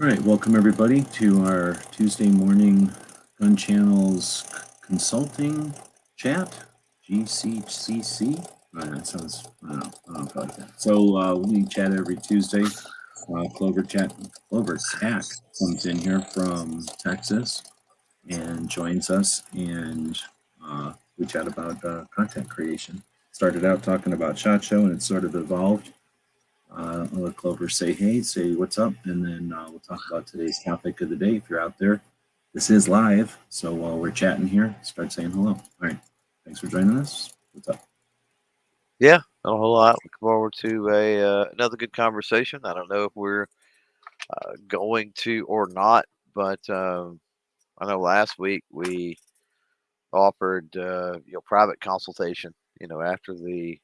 All right, welcome everybody to our Tuesday morning Gun Channels Consulting Chat, GCCC. Oh, that sounds, I don't know, I don't like that. So uh, we chat every Tuesday. Uh, Clover Chat, Clover Tack comes in here from Texas and joins us, and uh, we chat about uh, content creation. Started out talking about SHOT Show, and it sort of evolved uh, I'll let Clover say hey, say what's up, and then uh, we'll talk about today's topic of the day. If you're out there, this is live, so while we're chatting here, start saying hello. All right, thanks for joining us. What's up? Yeah, not a whole lot. Looking forward to a uh, another good conversation. I don't know if we're uh, going to or not, but um, I know last week we offered uh, you know private consultation. You know after the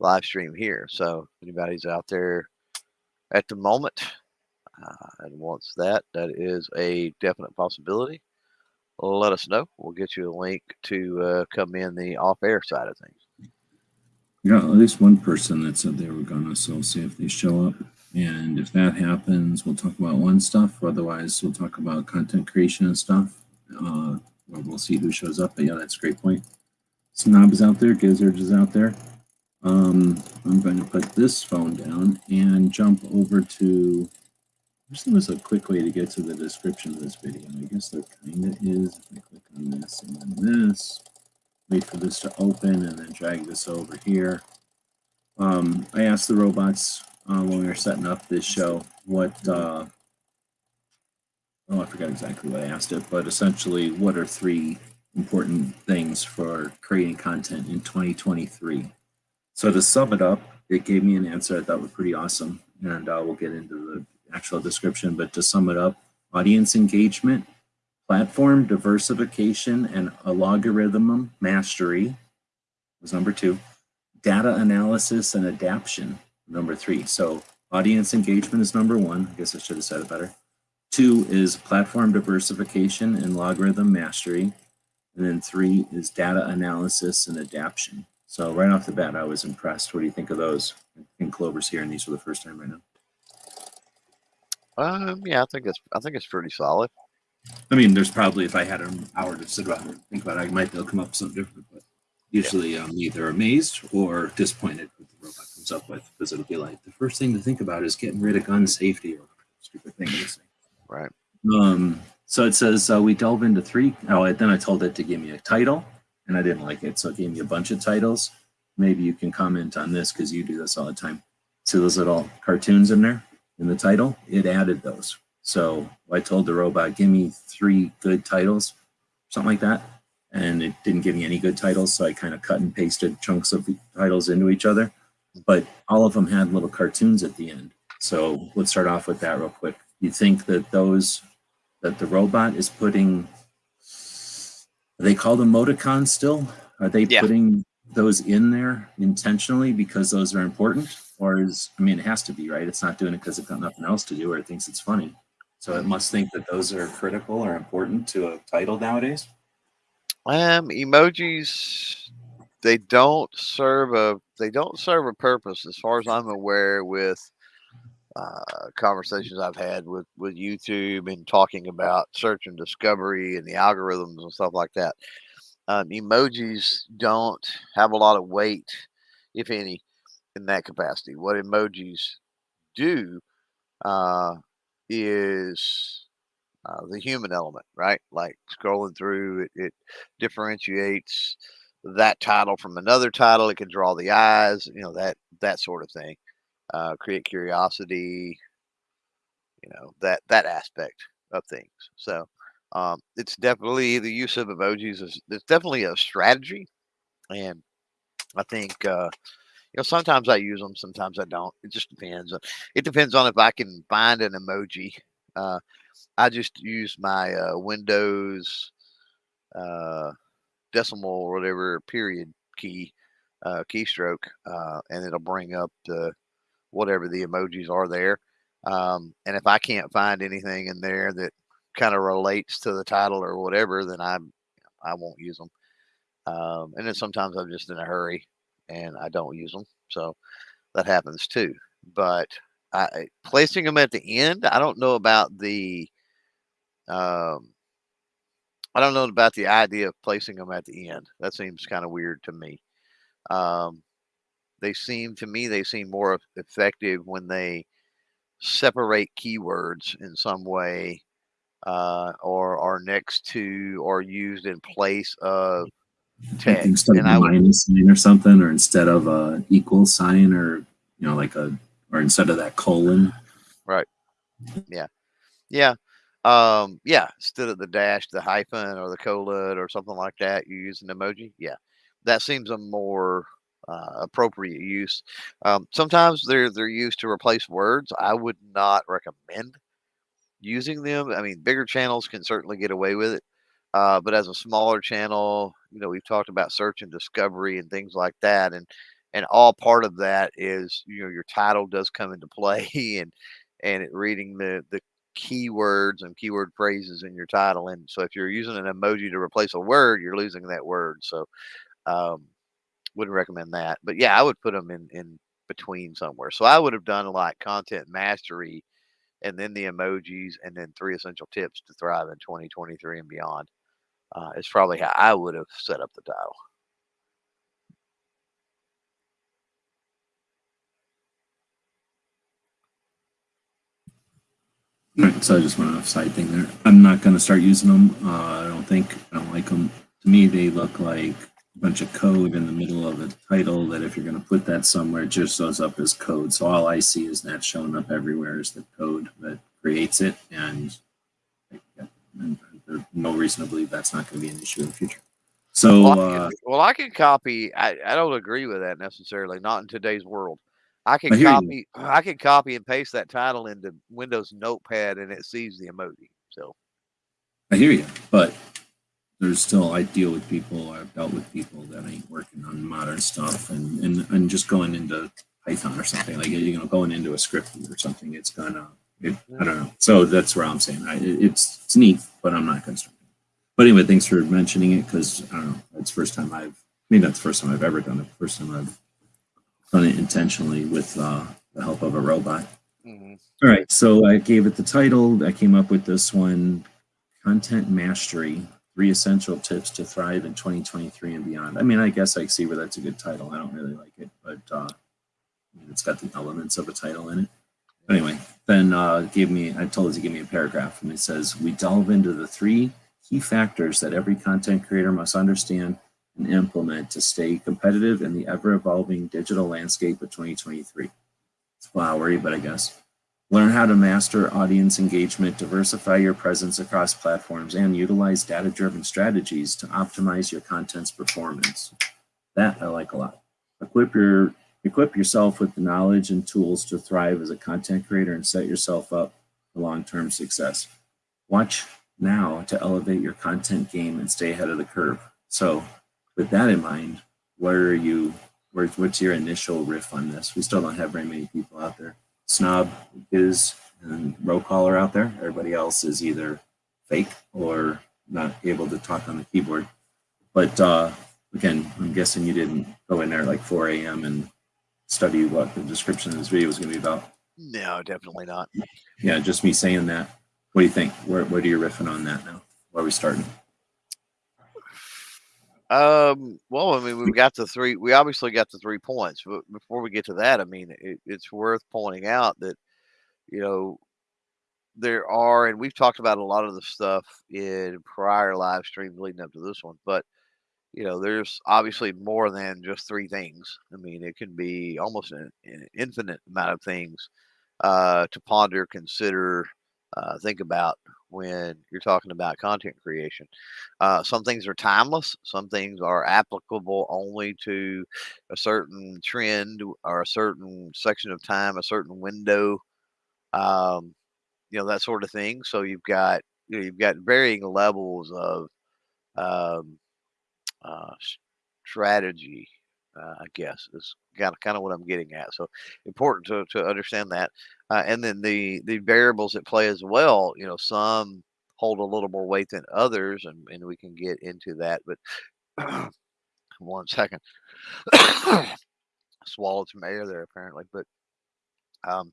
live stream here. So anybody's out there at the moment uh, and wants that, that is a definite possibility. Let us know. We'll get you a link to uh, come in the off-air side of things. Yeah, at least one person that said they were gonna, so we'll see if they show up. And if that happens, we'll talk about one stuff. Otherwise, we'll talk about content creation and stuff. Uh, we'll see who shows up. But yeah, that's a great point. Snob is out there. Gizzard is out there. Um, I'm going to put this phone down and jump over to, this was a quick way to get to the description of this video. I guess there kind of is. If I click on this and then this, wait for this to open and then drag this over here. Um, I asked the robots uh, when we were setting up this show what, uh, oh, I forgot exactly what I asked it, but essentially, what are three important things for creating content in 2023? So to sum it up, it gave me an answer I thought was pretty awesome, and uh, we'll get into the actual description. But to sum it up, audience engagement, platform diversification, and algorithm mastery was number two. Data analysis and adaptation, number three. So audience engagement is number one. I guess I should have said it better. Two is platform diversification and logarithm mastery. And then three is data analysis and adaptation. So right off the bat, I was impressed. What do you think of those? I think Clover's here, and these for the first time right now. Um, yeah, I think it's I think it's pretty solid. I mean, there's probably if I had an hour to sit around and think about it, I might they'll come up with something different. But usually, yeah. I'm either amazed or disappointed with the robot comes up with because it'll be like the first thing to think about is getting rid of gun safety or stupid thing. Right. Um. So it says uh, we delve into three. Oh, then I told it to give me a title and I didn't like it. So it gave me a bunch of titles. Maybe you can comment on this because you do this all the time. See those little cartoons in there in the title? It added those. So I told the robot, give me three good titles, something like that. And it didn't give me any good titles. So I kind of cut and pasted chunks of titles into each other. But all of them had little cartoons at the end. So let's start off with that real quick. You think that those, that the robot is putting they called emoticons still? Are they yeah. putting those in there intentionally because those are important? Or is, I mean, it has to be, right? It's not doing it because it's got nothing else to do or it thinks it's funny. So it must think that those are critical or important to a title nowadays? Um, emojis, they don't serve a, they don't serve a purpose as far as I'm aware with uh, conversations I've had with with YouTube and talking about search and discovery and the algorithms and stuff like that. Um, emojis don't have a lot of weight, if any, in that capacity. What emojis do uh, is uh, the human element, right? Like scrolling through, it, it differentiates that title from another title. It can draw the eyes, you know that that sort of thing uh, create curiosity, you know, that, that aspect of things. So um, it's definitely the use of emojis is it's definitely a strategy. And I think, uh, you know, sometimes I use them, sometimes I don't. It just depends. It depends on if I can find an emoji. Uh, I just use my uh, Windows uh, decimal or whatever period key uh, keystroke, uh, and it'll bring up the whatever the emojis are there. Um, and if I can't find anything in there that kind of relates to the title or whatever, then I I won't use them. Um, and then sometimes I'm just in a hurry and I don't use them, so that happens too. But I, placing them at the end. I don't know about the. Um, I don't know about the idea of placing them at the end. That seems kind of weird to me. Um, they seem to me they seem more effective when they separate keywords in some way uh, or are next to or used in place of text. instead of And a I would minus sign or something, or instead of a equal sign, or you know, like a, or instead of that colon. Right. Yeah. Yeah. Um, yeah, instead of the dash, the hyphen or the colon or something like that, you use an emoji. Yeah. That seems a more uh, appropriate use. Um, sometimes they're they're used to replace words. I would not recommend using them. I mean, bigger channels can certainly get away with it. Uh, but as a smaller channel, you know, we've talked about search and discovery and things like that. And and all part of that is, you know, your title does come into play and and it reading the the keywords and keyword phrases in your title. And so if you're using an emoji to replace a word, you're losing that word. So um wouldn't recommend that. But yeah, I would put them in in between somewhere. So I would have done like content mastery and then the emojis and then three essential tips to thrive in 2023 and beyond. Uh, is probably how I would have set up the title. Right, so I just went off side thing there. I'm not going to start using them. Uh, I don't think I don't like them. To me, they look like bunch of code in the middle of a title. That if you're going to put that somewhere, it just shows up as code. So all I see is that showing up everywhere is the code that creates it, and, and there's no reason to believe that's not going to be an issue in the future. So Well, I uh, can, well, I can copy. I, I don't agree with that necessarily. Not in today's world. I can I hear you. copy. I can copy and paste that title into Windows Notepad, and it sees the emoji. So I hear you, but there's still I deal with people. I've dealt with people that ain't working on modern stuff, and and and just going into Python or something like you know going into a script or something. It's gonna. It, I don't know. So that's where I'm saying I, it's it's neat, but I'm not gonna. But anyway, thanks for mentioning it because I don't know. It's the first time I've. Maybe not the first time I've ever done it. First time I've done it intentionally with uh, the help of a robot. mhm. All right, so I gave it the title. I came up with this one Content Mastery Three Essential Tips to Thrive in 2023 and Beyond. I mean, I guess I see where that's a good title. I don't really like it, but uh, it's got the elements of a title in it. Anyway, then uh, gave me, I told it to give me a paragraph, and it says, We delve into the three key factors that every content creator must understand and implement to stay competitive in the ever evolving digital landscape of 2023. It's flowery, but I guess. Learn how to master audience engagement, diversify your presence across platforms, and utilize data driven strategies to optimize your content's performance. That I like a lot. Equip your equip yourself with the knowledge and tools to thrive as a content creator and set yourself up for long-term success. Watch now to elevate your content game and stay ahead of the curve. So, with that in mind, what are you? Where's, what's your initial riff on this? We still don't have very many people out there. Snob is and row caller out there. Everybody else is either fake or not able to talk on the keyboard. But uh, again, I'm guessing you didn't go in there at like 4 a.m. and study what the description of this video was going to be about. no, definitely not. Yeah, just me saying that. What do you think? Where, what are you riffing on that now? Where are we starting? Um, well, I mean, we've got the three. We obviously got the three points, but before we get to that, I mean, it, it's worth pointing out that you know there are, and we've talked about a lot of the stuff in prior live streams leading up to this one, but you know, there's obviously more than just three things. I mean, it can be almost an, an infinite amount of things uh, to ponder, consider, uh, think about when you're talking about content creation. Uh, some things are timeless. Some things are applicable only to a certain trend or a certain section of time, a certain window, um, you know, that sort of thing. So you've got you know, you've got varying levels of um, uh, strategy. Uh, I guess is kind of kind of what I'm getting at. So important to, to understand that, uh, and then the the variables at play as well. You know, some hold a little more weight than others, and and we can get into that. But one second, swallowed some air there apparently. But um,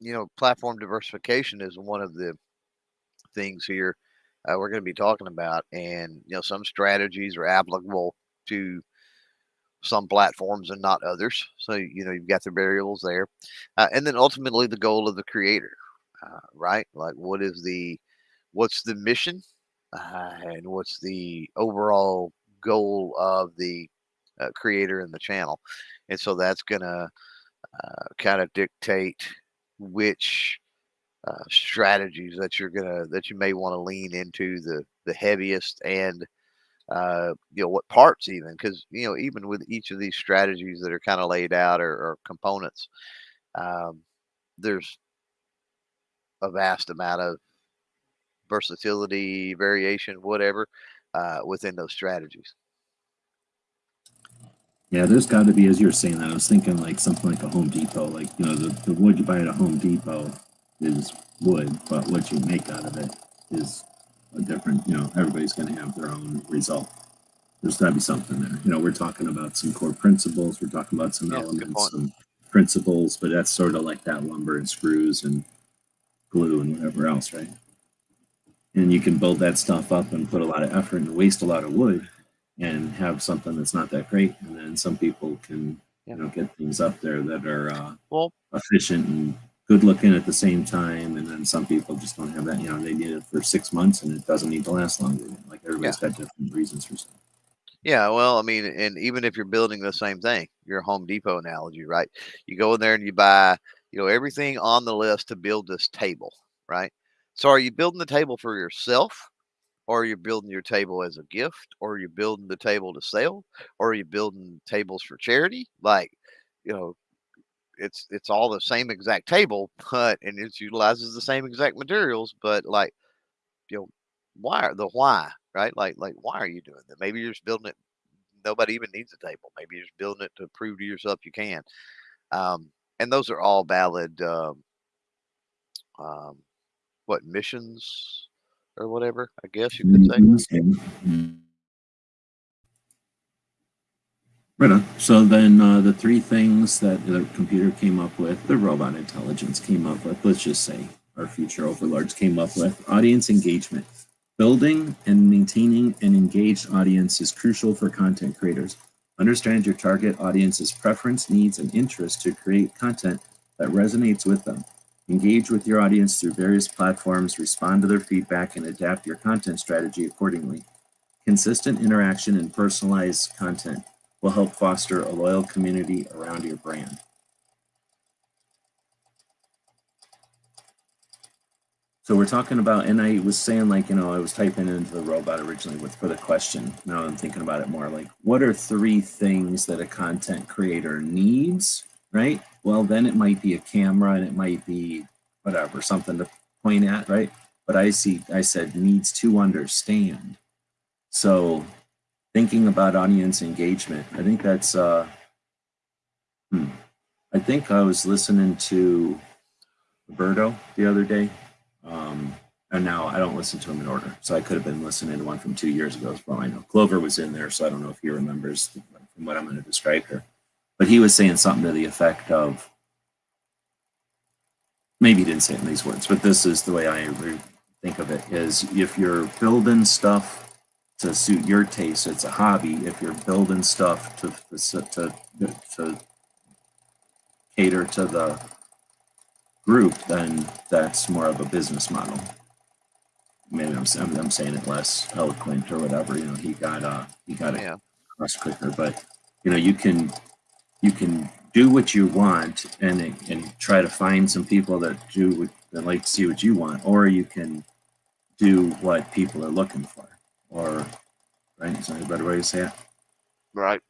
you know, platform diversification is one of the things here uh, we're going to be talking about, and you know, some strategies are applicable to some platforms and not others. So you know, you've got the variables there, uh, and then ultimately the goal of the creator, uh, right? Like, what is the what's the mission, uh, and what's the overall goal of the uh, creator and the channel, and so that's going to uh, kind of dictate which uh, strategies that you're gonna that you may want to lean into the the heaviest and uh, you know what parts even because you know even with each of these strategies that are kind of laid out or, or components um, there's a vast amount of versatility variation whatever uh, within those strategies. Yeah, there's got to be, as you're saying that, I was thinking like something like a Home Depot, like, you know, the, the wood you buy at a Home Depot is wood, but what you make out of it is a different, you know, everybody's going to have their own result. There's got to be something there. You know, we're talking about some core principles, we're talking about some Yeah, elements, some principles, but that's sort of like that lumber and screws and glue and whatever else, right? And you can build that stuff up and put a lot of effort and waste a lot of wood and have something that's not that great. And then some people can, Yeah. you know, get things up there that are uh, well efficient and good looking at the same time. And then some people just don't have that, you know, they need it for six months and it doesn't need to last longer. Like everybody's got different reasons for stuff. Yeah, well, I mean, and even if you're building the same thing, your Home Depot analogy, right? You go in there and you buy, you know, everything on the list to build this table, right? So are you building the table for yourself? Or are you building your table as a gift? Or are you building the table to sell? Or are you building tables for charity? Like, you know, it's it's all the same exact table, but and it utilizes the same exact materials, but like, you know, why the why, right? Like like why are you doing that? Maybe you're just building it nobody even needs a table. Maybe you're just building it to prove to yourself you can. Um, and those are all valid, um, um, what missions or whatever, I guess you could say. Right on. So then uh, the three things that the computer came up with, the robot intelligence came up with, let's just say our future overlords came up with, audience engagement. Building and maintaining an engaged audience is crucial for content creators. Understand your target audience's preference, needs, and interests to create content that resonates with them. Engage with your audience through various platforms, respond to their feedback, and adapt your content strategy accordingly. Consistent interaction and personalized content will help foster a loyal community around your brand. So we're talking about, and I was saying like, you know, I was typing into the robot originally with for the question. Now I'm thinking about it more like, what are three things that a content creator needs, right? Well, then it might be a camera and it might be whatever, something to point at, right? But I see, I said needs to understand. So thinking about audience engagement, I think that's, uh, hmm. I think I was listening to Roberto the other day. Um, and now I don't listen to him in order. So I could have been listening to one from two years ago as well. I know Clover was in there, so I don't know if he remembers from what I'm going to describe here. But he was saying something to the effect of maybe he didn't say it in these words, but this is the way I think of it is if you're building stuff to suit your taste, it's a hobby. If you're building stuff to to to, cater to the group, then that's more of a business model. Maybe I'm, I'm, I'm saying it less eloquent or whatever. You know, he got uh he got it across quicker, but you know, you can you can do what you want and and try to find some people that do what, that like to see what you want, or you can do what people are looking for, or right? Is that a better way to say it? Right.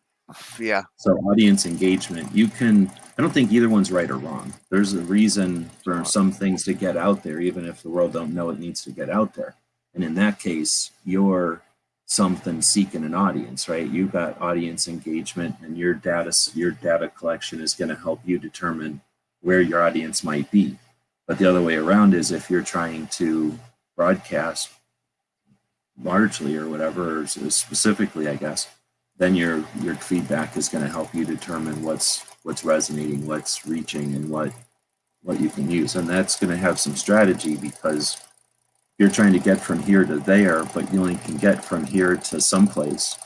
Yeah. So audience engagement, you can, I don't think either one's right or wrong. There's a reason for some things to get out there, even if the world don't know it needs to get out there. And in that case, you're something seeking an audience, right? You've got audience engagement and your data, your data collection is going to help you determine where your audience might be. But the other way around is if you're trying to broadcast largely or whatever, or specifically, I guess, then your your feedback is going to help you determine what's what's resonating, what's reaching, and what what you can use. And that's going to have some strategy because you're trying to get from here to there, but you only can get from here to someplace.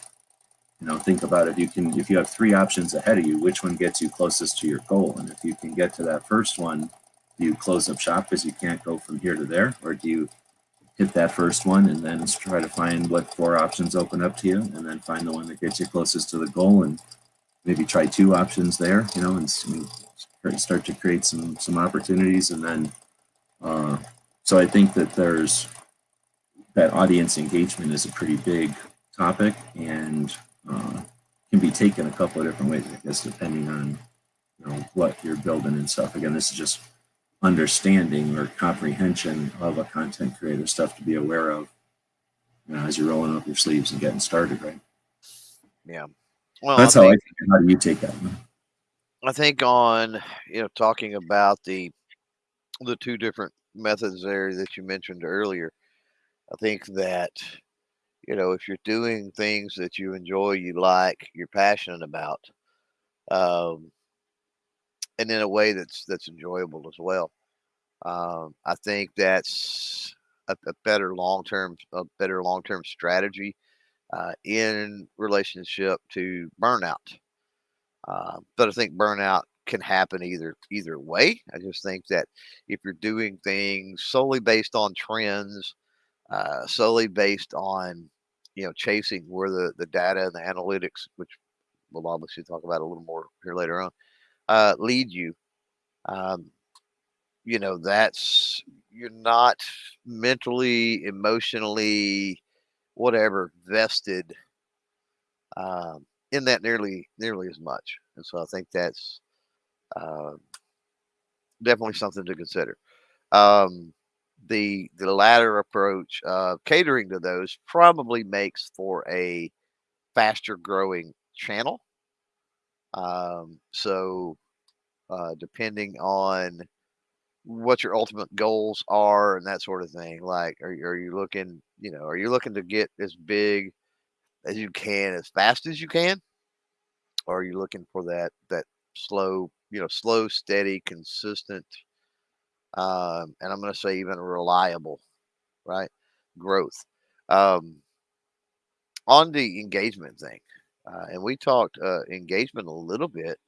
You know, think about it. You can, if you have three options ahead of you, which one gets you closest to your goal? And if you can get to that first one, do you close up shop because you can't go from here to there? Or do you hit that first one and then try to find what four options open up to you and then find the one that gets you closest to the goal and maybe try two options there, you know, and start to create some some opportunities and then uh, so I think that there's that audience engagement is a pretty big topic and uh, can be taken a couple of different ways, I guess, depending on you know what you're building and stuff. Again, this is just understanding or comprehension of a content creator stuff to be aware of you know, as you're rolling up your sleeves and getting started, right? Yeah. Well, that's I how think, I think. How do you take that? I think on you know talking about the the two different methods there that you mentioned earlier, I think that you know if you're doing things that you enjoy, you like, you're passionate about, um, and in a way that's that's enjoyable as well. Um, I think that's a, a better long term a better long term strategy uh, in relationship to burnout. Uh, but I think burnout can happen either either way. I just think that if you're doing things solely based on trends, uh, solely based on you know chasing where the the data and the analytics, which we'll obviously talk about a little more here later on, uh, lead you. Um, you know, that's you're not mentally, emotionally, whatever vested um, in that nearly nearly as much. And so I think that's uh, definitely something to consider. Um, the the latter approach, of catering to those, probably makes for a faster growing channel. Um, so uh, depending on what your ultimate goals are and that sort of thing. Like, are, are you looking, you know, are you looking to get as big as you can, as fast as you can? Or are you looking for that, that slow, you know, slow, steady, consistent, um, and I'm going to say even reliable, right? Growth. Um, on the engagement thing, uh, and we talked uh, engagement a little bit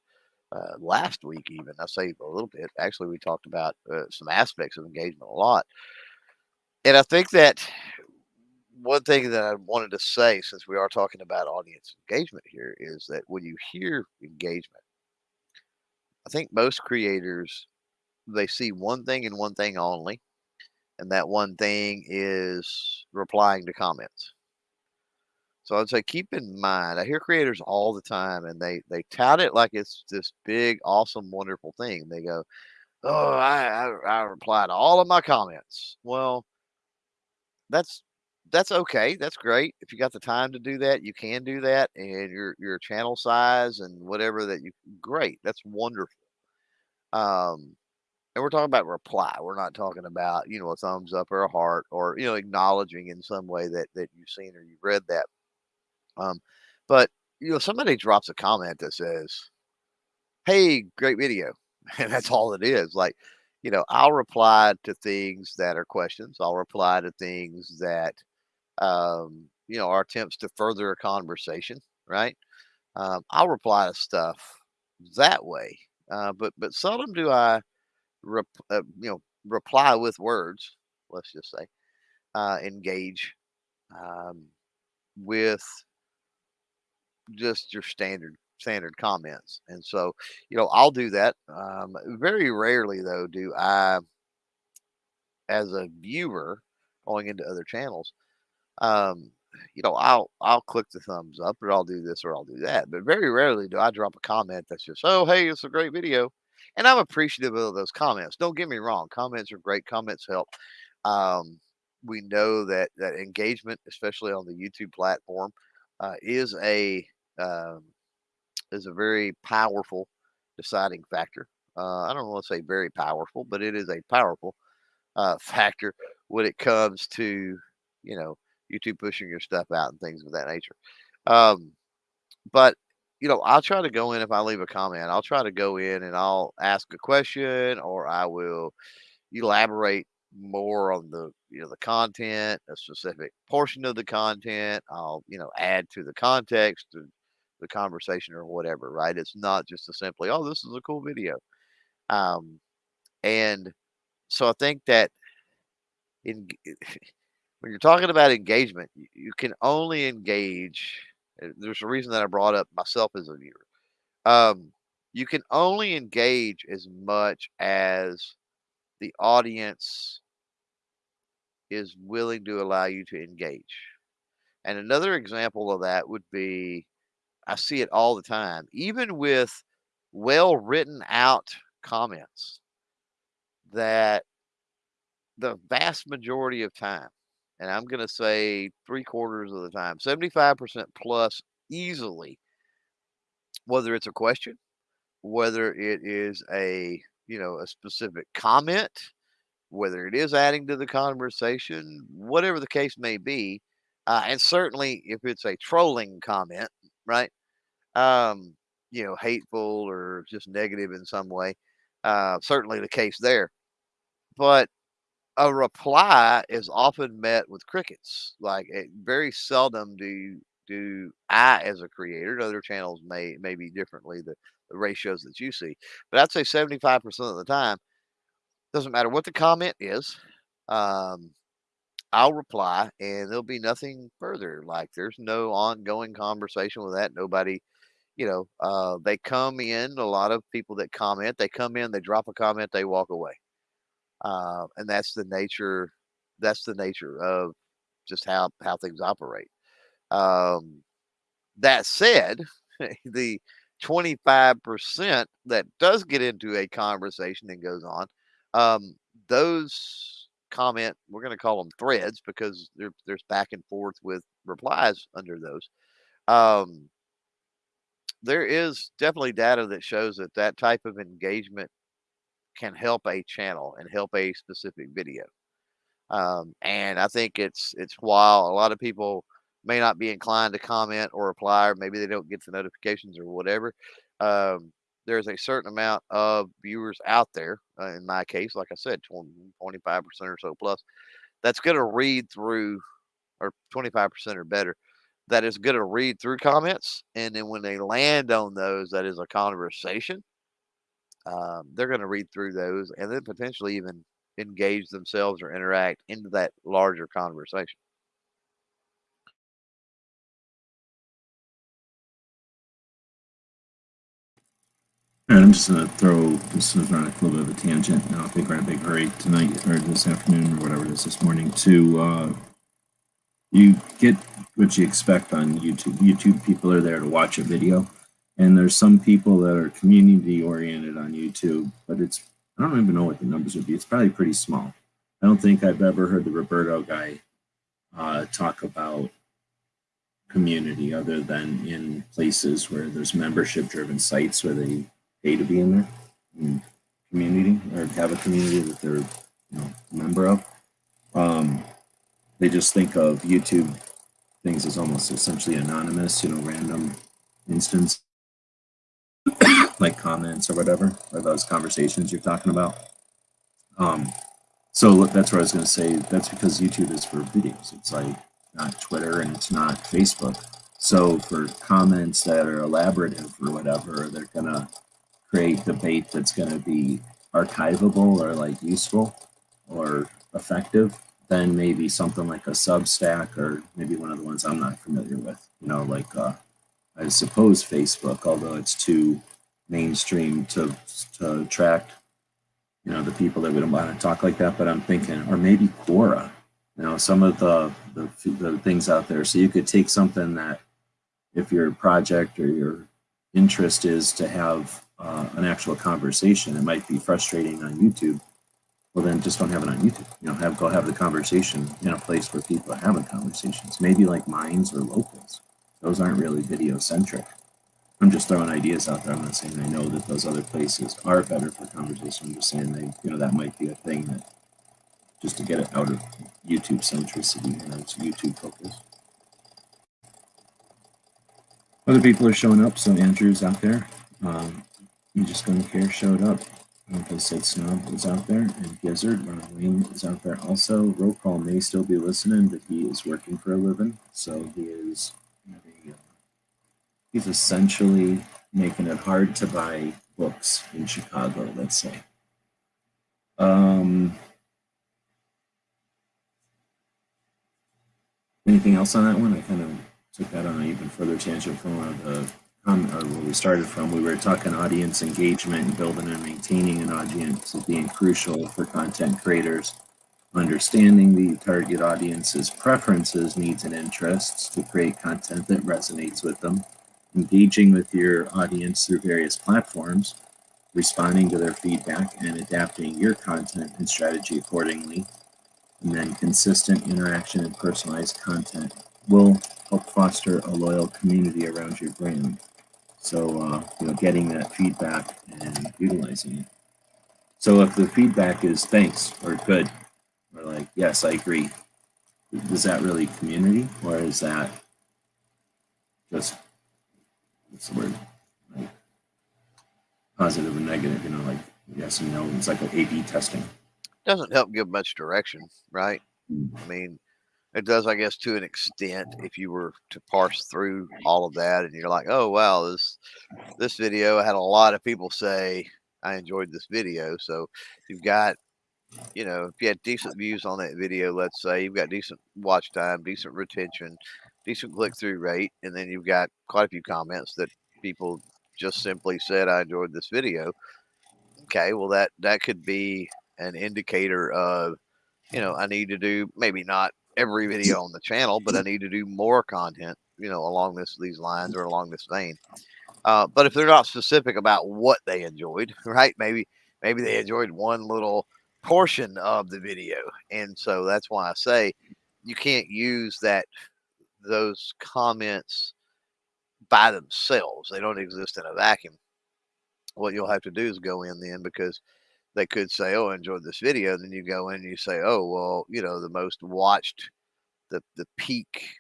uh, last week, even. I say a little bit. Actually, we talked about uh, some aspects of engagement a lot. And I think that one thing that I wanted to say, since we are talking about audience engagement here, is that when you hear engagement, I think most creators they see one thing and one thing only, and that one thing is replying to comments. So I'd say keep in mind, I hear creators all the time and they they tout it like it's this big, awesome, wonderful thing. They go, Oh, I, I, I reply to all of my comments. Well, that's that's okay. That's great. If you got the time to do that, you can do that. And your your channel size and whatever that you great. That's wonderful. Um and we're talking about reply. We're not talking about, you know, a thumbs up or a heart or, you know, acknowledging in some way that that you've seen or you've read that um, but you know, somebody drops a comment that says, "Hey, great video," and that's all it is. Like, you know, I'll reply to things that are questions. I'll reply to things that, um, you know, are attempts to further a conversation. Right? Um, I'll reply to stuff that way, uh, but but seldom do I, rep, uh, you know, reply with words. Let's just say, uh, engage um, with just your standard standard comments. And so, you know, I'll do that. Um, very rarely though do I, as a viewer going into other channels, um, you know, I'll I'll click the thumbs up or I'll do this or I'll do that. But very rarely do I drop a comment that's just, oh hey, it's a great video. And I'm appreciative of those comments. Don't get me wrong, comments are great, comments help. Um, we know that that engagement, especially on the YouTube platform, uh, is a um, is a very powerful deciding factor. Uh, I don't want to say very powerful, but it is a powerful uh, factor when it comes to you know YouTube pushing your stuff out and things of that nature. Um, but you know, I'll try to go in if I leave a comment. I'll try to go in and I'll ask a question or I will elaborate more on the you know the content, a specific portion of the content. I'll you know add to the context the conversation or whatever. Right? It's not just a simply oh this is a cool video. Um, and so I think that in when you're talking about engagement, you, you can only engage. uh, There's a reason that I brought up myself as a viewer. Um, you can only engage as much as the audience is willing to allow you to engage. And another example of that would be I see it all the time, even with well written out comments that the vast majority of time, and I'm going to say three quarters of the time, 75% plus easily, whether it's a question, whether it is a, you know, a specific comment, whether it is adding to the conversation, whatever the case may be, uh, and certainly if it's a trolling comment, right? Um, you know, hateful or just negative in some way, uh, certainly the case there. But a reply is often met with crickets. Like it, very seldom do do I, as a creator, other channels may may be differently the, the ratios that you see, but I'd say seventy five percent of the time doesn't matter what the comment is. Um, I'll reply and there'll be nothing further. Like there's no ongoing conversation with that. Nobody, you know, uh, they come in, a lot of people that comment, they come in, they drop a comment, they walk away. Uh, and that's the nature, that's the nature of just how, how things operate. Um, that said, the 25% that does get into a conversation and goes on, um, those comment, we're going to call them threads because there, there's back and forth with replies under those. Um, there is definitely data that shows that that type of engagement can help a channel and help a specific video. Um, and I think it's it's while a lot of people may not be inclined to comment or reply, or maybe they don't get the notifications or whatever. Um, there's a certain amount of viewers out there, uh, in my case, like I said, 20, 25% or so plus, that's going to read through, or 25% or better, that is going to read through comments. And then when they land on those, that is a conversation. Um, they're going to read through those and then potentially even engage themselves or interact into that larger conversation. Right, I'm just gonna throw this is on a little bit of a tangent. Now, I think we're in a big hurry tonight or this afternoon or whatever it is this morning to uh, you get what you expect on YouTube. YouTube people are there to watch a video, and there's some people that are community oriented on YouTube, but it's I don't even know what the numbers would be. It's probably pretty small. I don't think I've ever heard the Roberto guy uh, talk about community other than in places where there's membership driven sites where they pay to be in there in community or have a community that they're you know a member of. Um, they just think of YouTube things as almost essentially anonymous, you know, random instance like comments or whatever, or those conversations you're talking about. Um, so that's what I was going to say. That's because YouTube is for videos. It's like not Twitter and it's not Facebook. So for comments that are elaborative or whatever, they're gonna create debate that's going to be archivable or like useful or effective, then maybe something like a Substack or maybe one of the ones I'm not familiar with. You know, like uh, I suppose Facebook, although it's too mainstream to to attract you know the people that would want to talk like that. But I'm thinking, or maybe Quora. You know, some of the, the the things out there. So you could take something that if your project or your interest is to have uh, an actual conversation. It might be frustrating on YouTube. Well, then just don't have it on YouTube. You know, have go have the conversation in a place where people are having conversations. Maybe like Minds or Locals. Those aren't really video centric. I'm just throwing ideas out there. I'm not saying I know that those other places are better for conversation. I'm just saying they, you know, that might be a thing that just to get it out of YouTube centricity and it's YouTube focus. Other people are showing up. So Andrew's out there. Um, you just don't care showed up. I said, Snob is out there, and Gizzard, Ron Wayne is out there also. Roll call may still be listening, but he is working for a living, so he is having, uh, he's essentially making it hard to buy books in Chicago, let's say. Um, anything else on that one? I kind of took that on an even further tangent from one of the um, or where we started from. We were talking audience engagement and building and maintaining an audience being crucial for content creators. Understanding the target audience's preferences, needs, and interests to create content that resonates with them. Engaging with your audience through various platforms, responding to their feedback, and adapting your content and strategy accordingly. And then consistent interaction and personalized content will help foster a loyal community around your brand. So, uh, you know, getting that feedback and utilizing it. So if the feedback is thanks or good, or like, yes, I agree, is that really community or is that just, what's the word, like positive and negative, you know, like yes and no, it's like an A-B testing. Doesn't help give much direction, right? Mm. I mean, it does, I guess, to an extent, if you were to parse through all of that and you're like, oh, wow, this, this video had a lot of people say, I enjoyed this video. So you've got, you know, if you had decent views on that video, let's say you've got decent watch time, decent retention, decent click through rate, and then you've got quite a few comments that people just simply said, I enjoyed this video. Okay, well, that, that could be an indicator of, you know, I need to do maybe not every video on the channel, but I need to do more content, you know, along this these lines or along this vein. Uh, but if they're not specific about what they enjoyed, right? Maybe maybe they enjoyed one little portion of the video, and so that's why I say you can't use that those comments by themselves. They don't exist in a vacuum. What you'll have to do is go in then because they could say, "Oh, I enjoyed this video." Then you go in and you say, "Oh, well, you know, the most watched, the the peak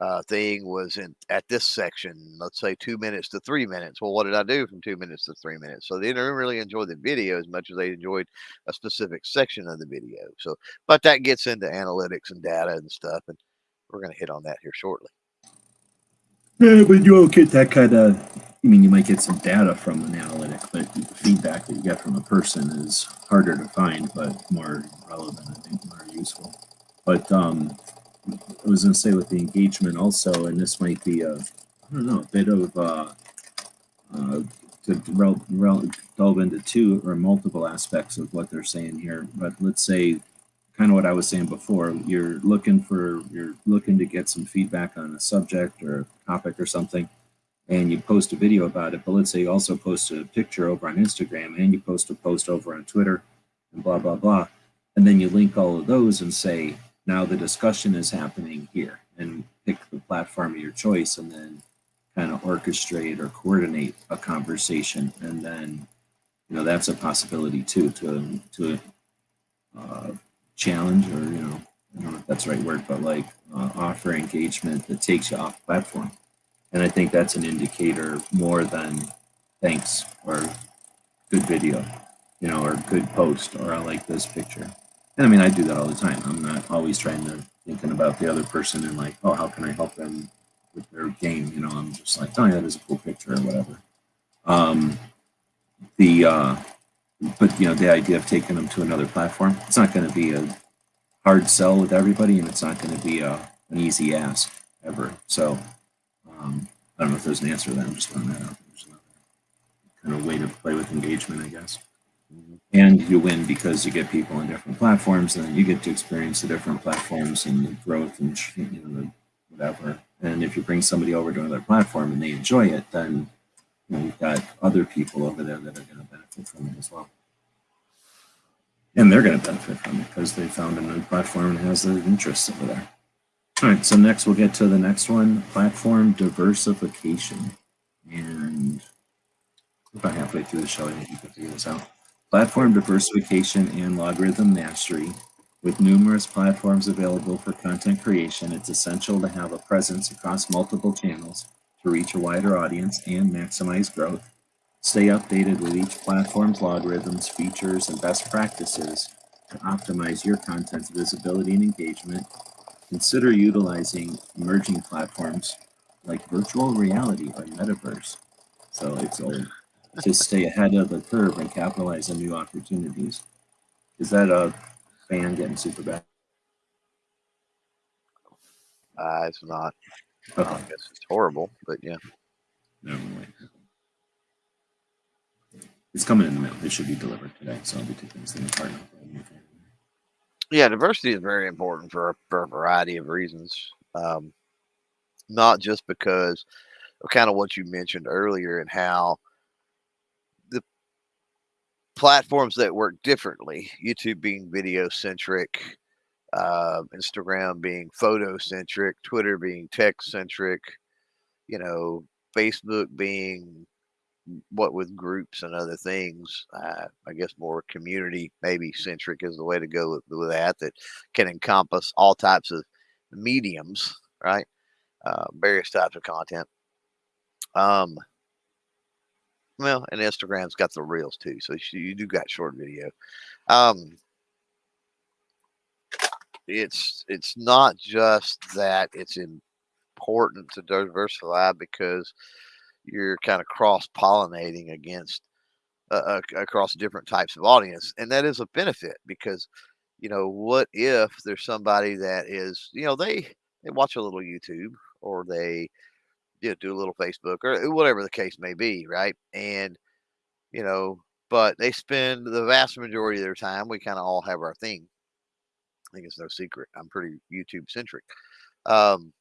uh, thing was in at this section. Let's say two minutes to three minutes. Well, what did I do from two minutes to three minutes? So they didn't really enjoy the video as much as they enjoyed a specific section of the video. So, but that gets into analytics and data and stuff, and we're going to hit on that here shortly. Yeah, but you won't get that kind of. I mean, you might get some data from an analytic, but the feedback that you get from a person is harder to find, but more relevant, I think, more useful. But um, I was going to say with the engagement also, and this might be a, I don't know, a bit of uh, uh, to delve into two or multiple aspects of what they're saying here. But let's say kind of what I was saying before. You're looking for you're looking to get some feedback on a subject or a topic or something, and you post a video about it. But let's say you also post a picture over on Instagram and you post a post over on Twitter, and blah blah blah, and then you link all of those and say now the discussion is happening here, and pick the platform of your choice, and then kind of orchestrate or coordinate a conversation, and then you know that's a possibility too to to uh, challenge or you know I don't know if that's the right word, but like uh, offer engagement that takes you off platform. And I think that's an indicator more than thanks or good video, you know, or good post or I like this picture. And I mean, I do that all the time. I'm not always trying to thinking about the other person and like, oh, how can I help them with their game? You know, I'm just like, oh yeah, that is a cool picture or whatever. Um, the uh, but you know the idea of taking them to another platform it's not going to be a hard sell with everybody and it's not going to be a, an easy ask ever so um, i don't know if there's an answer to that i'm just throwing that out there's another kind of way to play with engagement i guess and you win because you get people on different platforms and you get to experience the different platforms and the growth and you know whatever and if you bring somebody over to another platform and they enjoy it then you know, you've got other people over there that are going to benefit from it as well. And they're going to benefit from it because they found a new platform and has their interests over there. All right, so next we'll get to the next one, platform diversification. And about halfway through the show, I think you can figure this out. Platform diversification and logarithm mastery. With numerous platforms available for content creation, it's essential to have a presence across multiple channels to reach a wider audience and maximize growth. Stay updated with each platform's logarithms, features, and best practices to optimize your content's visibility and engagement. Consider utilizing emerging platforms like virtual reality or metaverse. So it's old to stay ahead of the curve and capitalize on new opportunities. Is that a fan getting super bad? Uh, it's not. Oh. I guess it's horrible, but yeah. never mind. It's coming in the mail. It should be delivered today, so I'll be taking this thing apart now. Yeah, diversity is very important for, for a variety of reasons. Um, not just because of kind of what you mentioned earlier and how the platforms that work differently, YouTube being video centric, uh, Instagram being photo centric, Twitter being text centric, you know, Facebook being what with groups and other things. Uh, I guess more community maybe centric is the way to go with, with that. That can encompass all types of mediums, right? Uh, various types of content. Um, well, and Instagram's got the reels too, so you do got short video. Um, it's it's not just that it's important to diversify because you're kind of cross pollinating against uh, uh, across different types of audience, and that is a benefit because you know what if there's somebody that is you know they they watch a little YouTube or they you know, do a little Facebook or whatever the case may be, right? And you know, but they spend the vast majority of their time. We kind of all have our thing. I think it's no secret. I'm pretty YouTube centric. Um,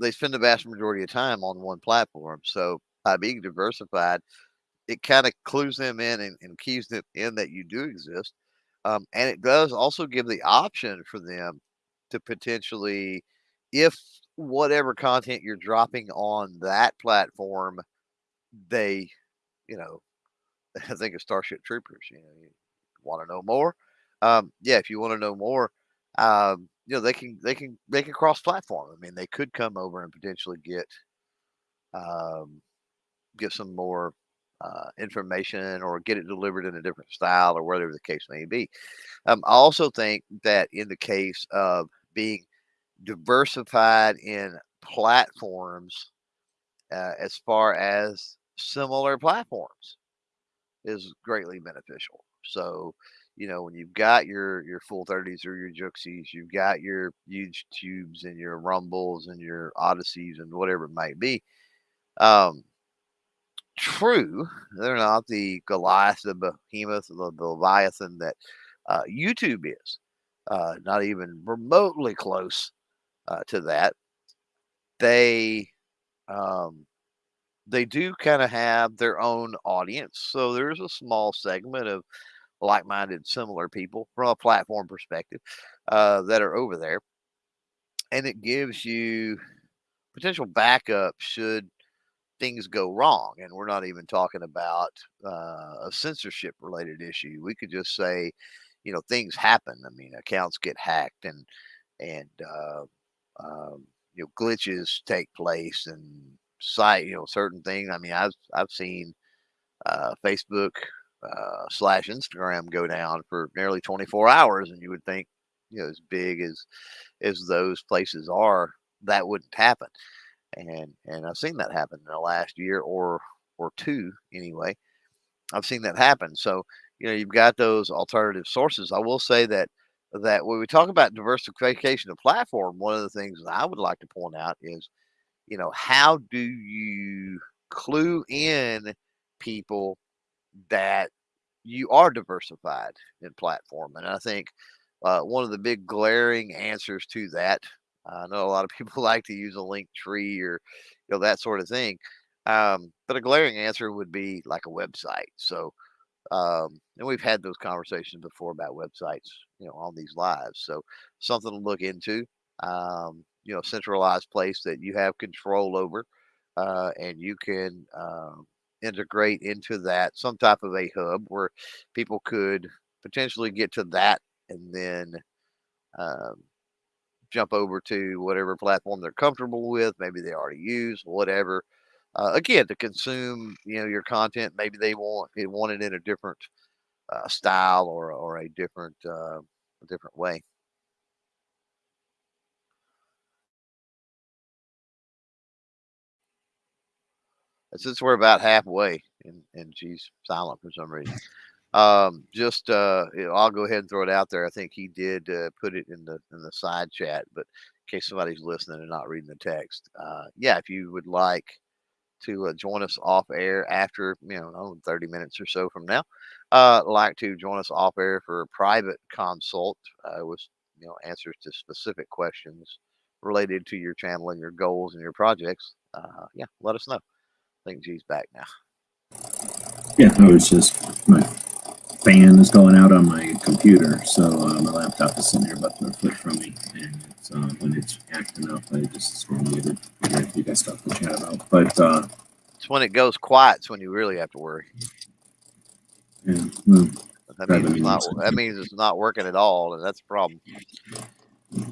they spend the vast majority of time on one platform. So by being diversified, it kind of clues them in and, and keys them in that you do exist. Um, and it does also give the option for them to potentially, if whatever content you're dropping on that platform, they, you know, I think of Starship Troopers. You know, you want to know more? Um, yeah, if you want to know more, um, you know, they can they can they can cross platform. I mean, they could come over and potentially get um, get some more uh, information or get it delivered in a different style or whatever the case may be. Um, I also think that in the case of being diversified in platforms, uh, as far as similar platforms, is greatly beneficial. So, you know, when you've got your your Full30s or your Juxies, you've got your huge tubes and your rumbles and your Odysees and whatever it might be. Um, true, they're not the Goliath, the behemoth, the, the Leviathan that uh, YouTube is. Uh, not even remotely close uh, to that. They um, they do kind of have their own audience. So there's a small segment of like-minded, similar people from a platform perspective uh, that are over there, and it gives you potential backup should things go wrong. And we're not even talking about uh, a censorship related issue. We could just say, you know, things happen. I mean, accounts get hacked and and uh, um, you know glitches take place and site you know certain things. I mean, I've I've seen uh, Facebook uh, slash Instagram go down for nearly 24 hours, and you would think, you know, as big as as those places are, that wouldn't happen. And and I've seen that happen in the last year or or two anyway. I've seen that happen. So you know, you've got those alternative sources. I will say that that when we talk about diversification of platform, one of the things that I would like to point out is, you know, how do you clue in people that you are diversified in platform? And I think uh, one of the big glaring answers to that, I know a lot of people like to use a link tree or you know that sort of thing, um, but a glaring answer would be like a website. So um, and we've had those conversations before about websites, you know, on these lives. So something to look into. Um, you know, centralized place that you have control over, uh, and you can um, integrate into that some type of a hub where people could potentially get to that and then um, jump over to whatever platform they're comfortable with. Maybe they already use whatever. uh, again to consume you know your content. Maybe they want it want it in a different uh, style or or a different uh, a different way. Since we're about halfway and, and she's silent for some reason, um, just uh, I'll go ahead and throw it out there. I think he did uh, put it in the in the side chat, but in case somebody's listening and not reading the text, uh, yeah, if you would like to uh, join us off air after you know oh, 30 minutes or so from now, uh, like to join us off air for a private consult uh, with you know answers to specific questions related to your channel and your goals and your projects, uh, yeah, let us know. I think G's back now. Yeah, I was just, fan is going out on my computer, so uh, my laptop is sitting here about a foot from me. And it's, uh, when it's acting up, I just of muted. If you got stuff to chat about. But uh, It's when it goes quiet. It's when you really have to worry. yeah, well, That means it's not. That means it's not working at all, and that's a problem.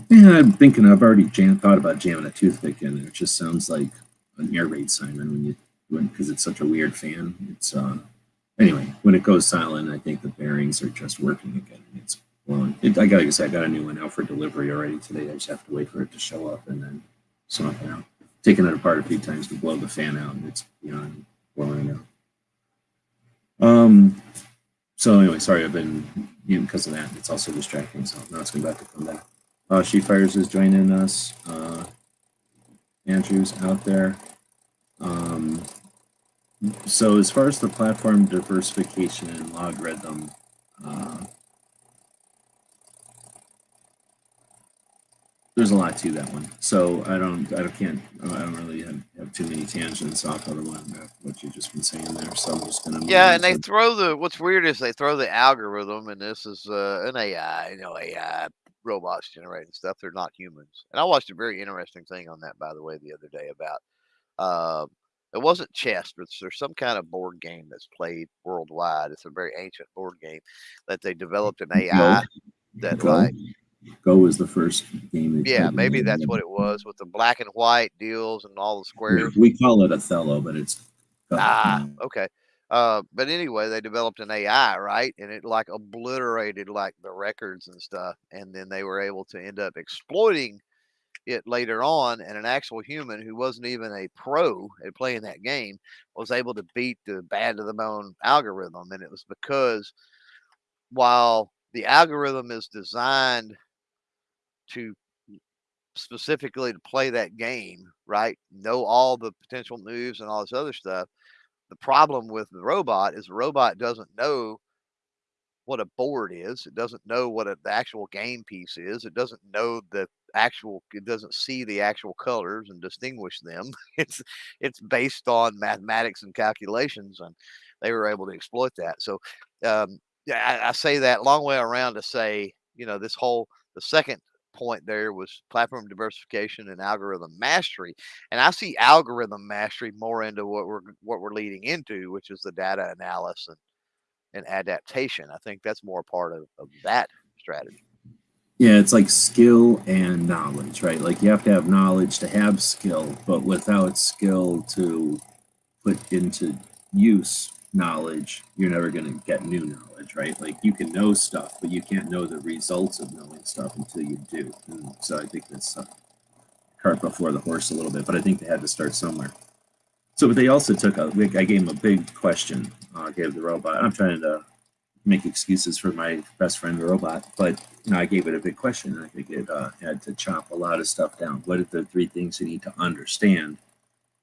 yeah, I'm thinking I've already jam- thought about jamming a toothpick in. It just sounds like an air raid siren when you because it's such a weird fan. It's uh anyway when it goes silent, I think the bearings are just working again. It's blowing. It, I got like I got a new one out for delivery already today. I just have to wait for it to show up and then swap it out. Taking it apart a few times to blow the fan out, and it's beyond blowing it out. Um. So anyway, sorry, I've been muting because of that. It's also distracting. So now it's back to come back. Uh, She Fires is joining us. Uh, Andrew's out there. Um, so as far as the platform diversification and algorithm, uh, there's a lot to that one. So I don't, I don't, can't, I don't really have, have too many tangents off of the one what you've just been saying there. So I'm just gonna. Yeah, and they throw the. What's weird is they throw the algorithm, and this is uh, an AI. You know, AI robots generating stuff. They're not humans. And I watched a very interesting thing on that, by the way, the other day about. Uh, it wasn't chess, but there's some kind of board game that's played worldwide. It's a very ancient board game that they developed an AI that Go. like Go was the first game. Yeah, maybe that's what it was with the black and white deals and all the squares. We call it Othello, but it's Go. Ah, okay. Uh, but anyway, they developed an AI, right? And it like obliterated like the records and stuff. And then they were able to end up exploiting it later on. And an actual human who wasn't even a pro at playing that game was able to beat the bad to the bone algorithm. And it was because while the algorithm is designed to specifically to play that game, right? Know all the potential moves and all this other stuff. The problem with the robot is the robot doesn't know what a board is. It doesn't know what a, the actual game piece is. It doesn't know the actual. It doesn't see the actual colors and distinguish them. It's it's based on mathematics and calculations, and they were able to exploit that. So, um, I, I say that long way around to say, you know, this whole the second point there was platform diversification and algorithm mastery and i see algorithm mastery more into what we're what we're leading into which is the data analysis and, and adaptation i think that's more part of, of that strategy Yeah, it's like skill and knowledge, right? Like you have to have knowledge to have skill, but without skill to put into use knowledge, you're never going to get new knowledge, right? Like you can know stuff, but you can't know the results of knowing stuff until you do. And so I think that's uh, cart before the horse a little bit, but I think they had to start somewhere. So, but they also took a, I gave them a big question, uh, gave the robot, I'm trying to make excuses for my best friend the robot but you know i gave it a big question. And i think it uh, had to chop a lot of stuff down. What are the three things you need to understand?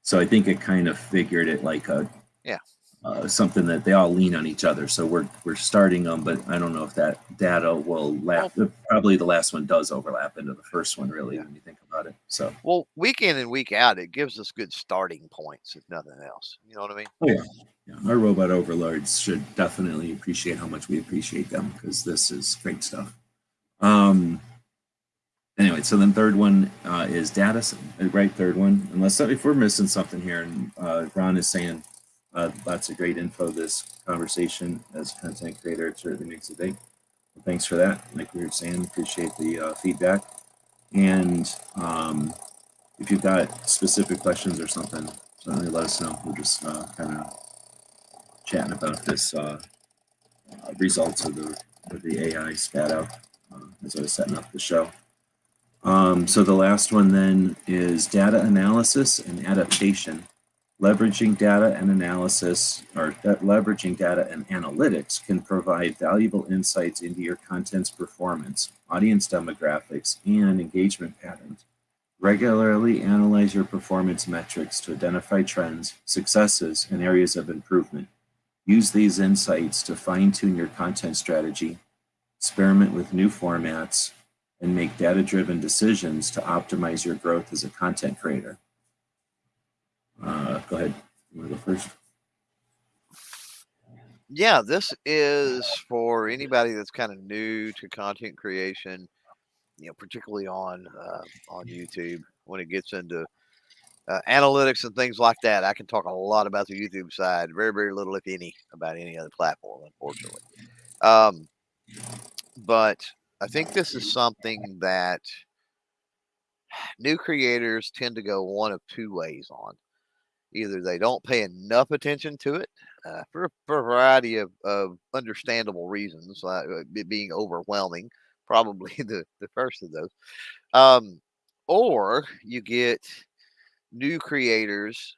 So i think it kind of figured it like a Yeah. uh, something that they all lean on each other. So we're we're starting them but i don't know if that data will lap probably the last one does overlap into the first one really Yeah. when you think about it so. Well week in and week out it gives us good starting points if nothing else. You know what i mean? Oh yeah yeah, our robot overlords should definitely appreciate how much we appreciate them because this is great stuff. Um, anyway, so then third one uh, is data, right? Third one, unless if we're missing something here, and uh, Ron is saying uh, lots of great info this conversation as content creator, it certainly makes a day. Well, thanks for that. Like we were saying, appreciate the uh, feedback. And um, if you've got specific questions or something, certainly let us know. We'll just uh, kind of chatting about this uh, uh, results of the of the AI spat out uh, as I was setting up the show. Um, so the last one then is data analysis and adaptation. Leveraging data and analysis or leveraging data and analytics can provide valuable insights into your content's performance, audience demographics, and engagement patterns. Regularly analyze your performance metrics to identify trends, successes, and areas of improvement. Use these insights to fine tune your content strategy, experiment with new formats, and make data-driven decisions to optimize your growth as a content creator. Uh, go ahead. You want to go first? Yeah, this is for anybody that's kind of new to content creation, you know, particularly on uh, on YouTube when it gets into uh, analytics and things like that. I can talk a lot about the YouTube side, very very little, if any, about any other platform, unfortunately. Um, but I think this is something that new creators tend to go one of two ways on either they don't pay enough attention to it uh, for, for, a variety of, of understandable reasons, uh, it being overwhelming, probably the, the first of those. Um, or you get new creators,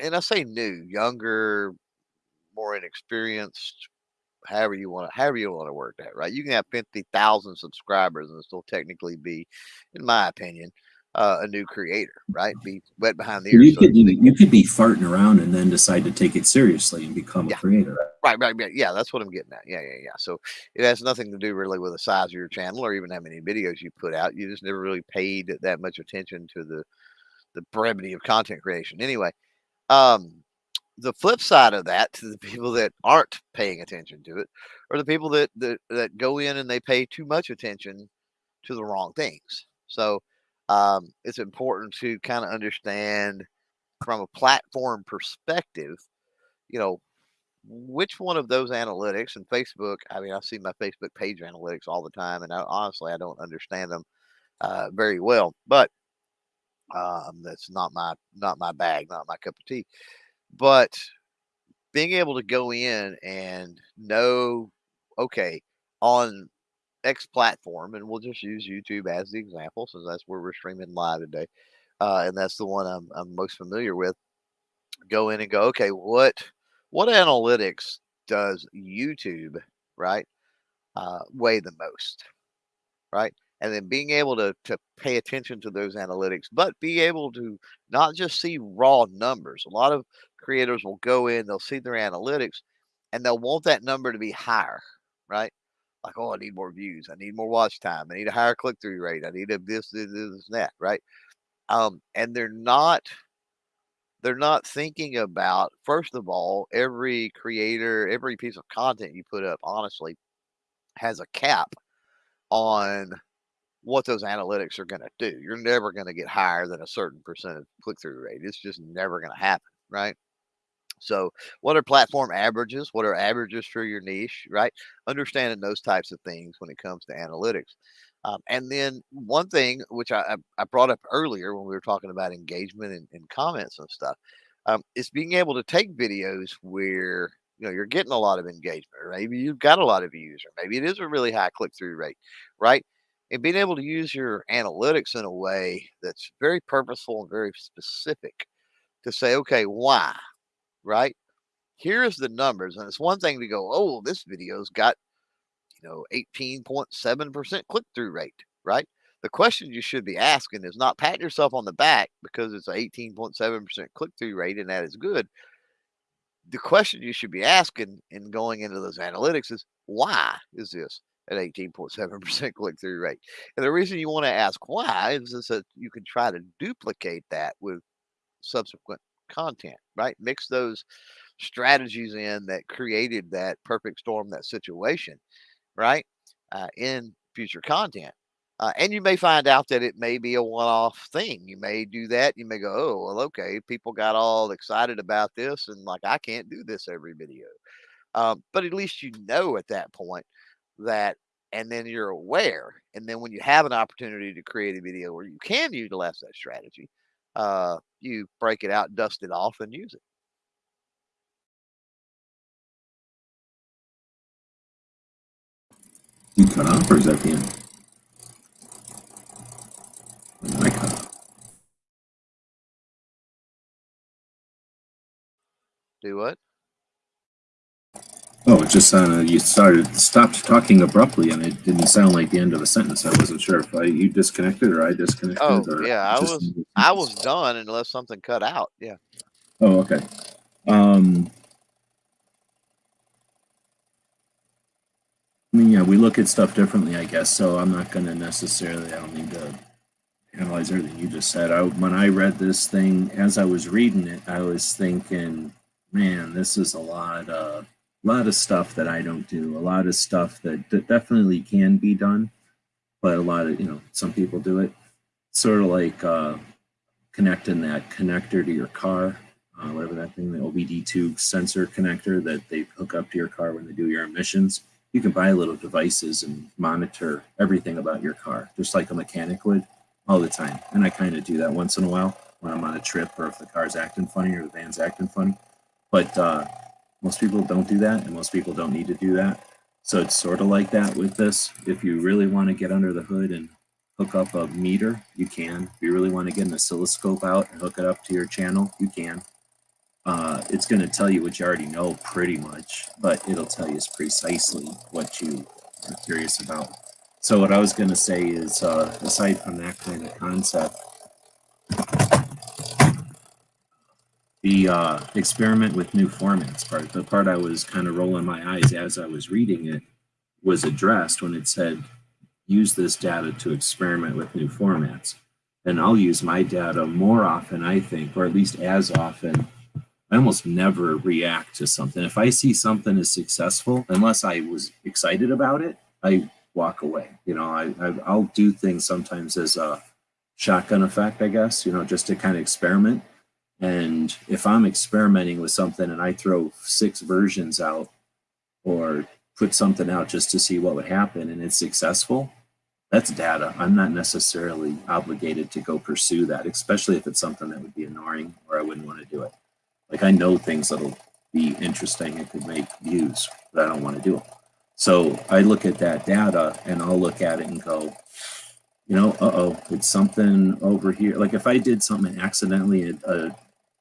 and I say new, younger, more inexperienced, however you want to, however you want to work that, right? You can have 50,000 subscribers and still technically be, in my opinion, uh, a new creator, right? Be wet behind the ears. You could you could be farting around and then decide to take it seriously and become yeah. a creator. Right, right, right. Yeah, that's what I'm getting at. Yeah, yeah, yeah. So it has nothing to do really with the size of your channel or even how many videos you put out. You just never really paid that much attention to the the brevity of content creation. Anyway, um, the flip side of that to the people that aren't paying attention to it, or the people that that that go in and they pay too much attention to the wrong things. So um, it's important to kind of understand from a platform perspective, you know, which one of those analytics and Facebook, I mean, I see my Facebook page analytics all the time, and I, honestly, I don't understand them uh, very well, but um, that's not my not my bag, not my cup of tea. But being able to go in and know, okay, on X platform, and we'll just use YouTube as the example, since that's where we're streaming live today, uh, and that's the one I'm, I'm most familiar with. Go in and go, okay, what what analytics does YouTube right uh, weigh the most, right? And then being able to to pay attention to those analytics, but be able to not just see raw numbers. A lot of creators will go in, they'll see their analytics, and they'll want that number to be higher, right? like, oh, I need more views. I need more watch time. I need a higher click through rate. I need a this, this, this, that, right? Um, and they're not they're not thinking about first of all every creator every piece of content you put up honestly has a cap on what those analytics are going to do you're never going to get higher than a certain percent of click-through rate it's just never going to happen right so, what are platform averages? What are averages for your niche, right? Understanding those types of things when it comes to analytics. Um, and then one thing which I, I brought up earlier when we were talking about engagement and, and comments and stuff um, is being able to take videos where you know you're getting a lot of engagement, or maybe you've got a lot of views, or maybe it is a really high click through rate, right? And being able to use your analytics in a way that's very purposeful and very specific to say, okay, why? right? Here's the numbers. And it's one thing to go, oh, this video's got, you know, 18.7% click through rate, right? The question you should be asking is not pat yourself on the back because it's an 18.7% click through rate and that is good. The question you should be asking in going into those analytics is why is this at 18.7% click through rate? And the reason you want to ask why is that you can try to duplicate that with subsequent content, right? Mix those strategies in that created that perfect storm, that situation, right? Uh, in future content. Uh, and you may find out that it may be a one off thing. You may do that. You may go, oh, well, okay, people got all excited about this and like, I can't do this every video. Um, but at least you know at that point that, and then you're aware. And then when you have an opportunity to create a video where you can utilize that strategy, uh, you break it out, dust it off, and use it. You cut off or is that the end? I cut off. Do what? Oh, it just sounded, you started, stopped talking abruptly and it didn't sound like the end of a sentence. I wasn't sure if I, you disconnected or I disconnected. Oh, or yeah, I was- I was done unless something cut out. Yeah. Oh, okay. Um, I mean, yeah, we look at stuff differently, I guess. So I'm not going to necessarily. I don't need to analyze everything you just said. I, when I read this thing, as I was reading it, I was thinking, man, this is a lot of lot of stuff that I don't do. A lot of stuff that, that definitely can be done, but a lot of you know, some people do it. Sort of like uh, connecting that connector to your car uh, whatever that thing, the OBD2 sensor connector that they hook up to your car when they do your emissions. You can buy little devices and monitor everything about your car, just like a mechanic would all the time. And I kind of do that once in a while when I'm on a trip or if the car's acting funny or the van's acting funny. But uh, most people don't do that, and most people don't need to do that. So it's sort of like that with this. If you really want to get under the hood and hook up a meter, you can. If you really want to get an oscilloscope out and hook it up to your channel, you can uh, it's going to tell you what you already know pretty much, but it'll tell you precisely what you are curious about. So what I was going to say is, uh, aside from that kind of concept, the uh, experiment with new formats part, the part I was kind of rolling my eyes as I was reading it, was addressed when it said, use this data to experiment with new formats. And I'll use my data more often, I think, or at least as often I almost never react to something. If I see something is successful, unless I was excited about it, I walk away. You know, I, I I'll do things sometimes as a shotgun effect, I guess. You know, just to kind of experiment. And if I'm experimenting with something and I throw six versions out or put something out just to see what would happen and it's successful, that's data. I'm not necessarily obligated to go pursue that, especially if it's something that would be annoying or I wouldn't want to do it. Like I know things that'll be interesting and could make views, but I don't want to do them. So I look at that data and I'll look at it and go, you know, uh-oh, it's something over here. Like if I did something accidentally, uh,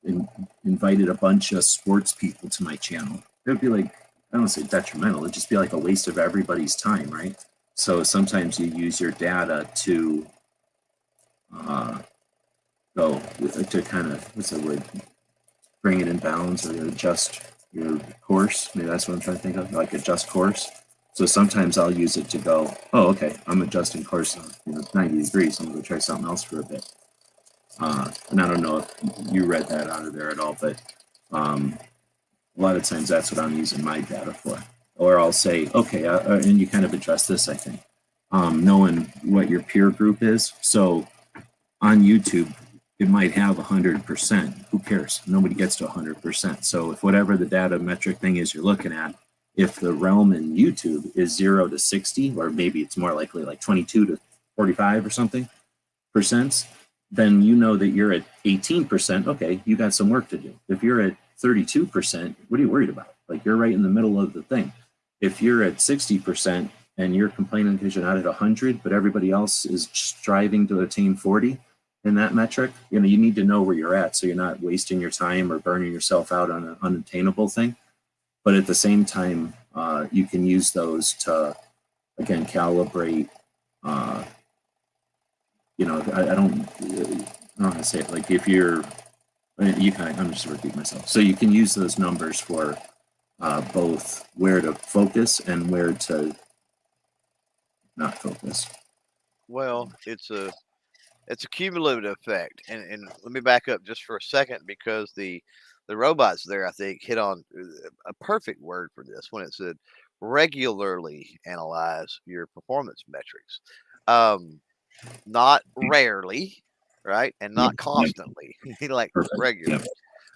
in, invited a bunch of sports people to my channel, it would be like, I don't say detrimental, it'd just be like a waste of everybody's time, right? So sometimes you use your data to uh, go to kind of, what's the word? bring it in balance or adjust your course. Maybe that's what I'm trying to think of, like adjust course. So sometimes I'll use it to go, oh, okay, I'm adjusting course you know, 90 degrees. I'm going to try something else for a bit. Uh, and I don't know if you read that out of there at all, but um, a lot of times that's what I'm using my data for. Or I'll say, okay, uh, uh, and you kind of address this, I think, um, knowing what your peer group is. So on YouTube, it might have 100%. Who cares? Nobody gets to 100%. So if whatever the data metric thing is you're looking at, if the realm in YouTube is 0 to 60, or maybe it's more likely like 22 to 45 or something percent, then you know that you're at 18%. Okay, you got some work to do. If you're at 32%, what are you worried about? Like you're right in the middle of the thing. If you're at 60% and you're complaining because you're not at 100, but everybody else is striving to attain 40, in that metric, you know, you need to know where you're at so you're not wasting your time or burning yourself out on an unattainable thing. But at the same time, uh, you can use those to, again, calibrate. Uh, you know, I, I don't, I don't want to say it. Like if you're, you kind of, I'm just repeating myself. So you can use those numbers for uh, both where to focus and where to not focus. Well, it's a it's a cumulative effect. And and let me back up just for a second because the the robots there, I think, hit on uh, a perfect word for this when it said regularly analyze your performance metrics. Um, not rarely, right? And not constantly, like Perfect. regularly.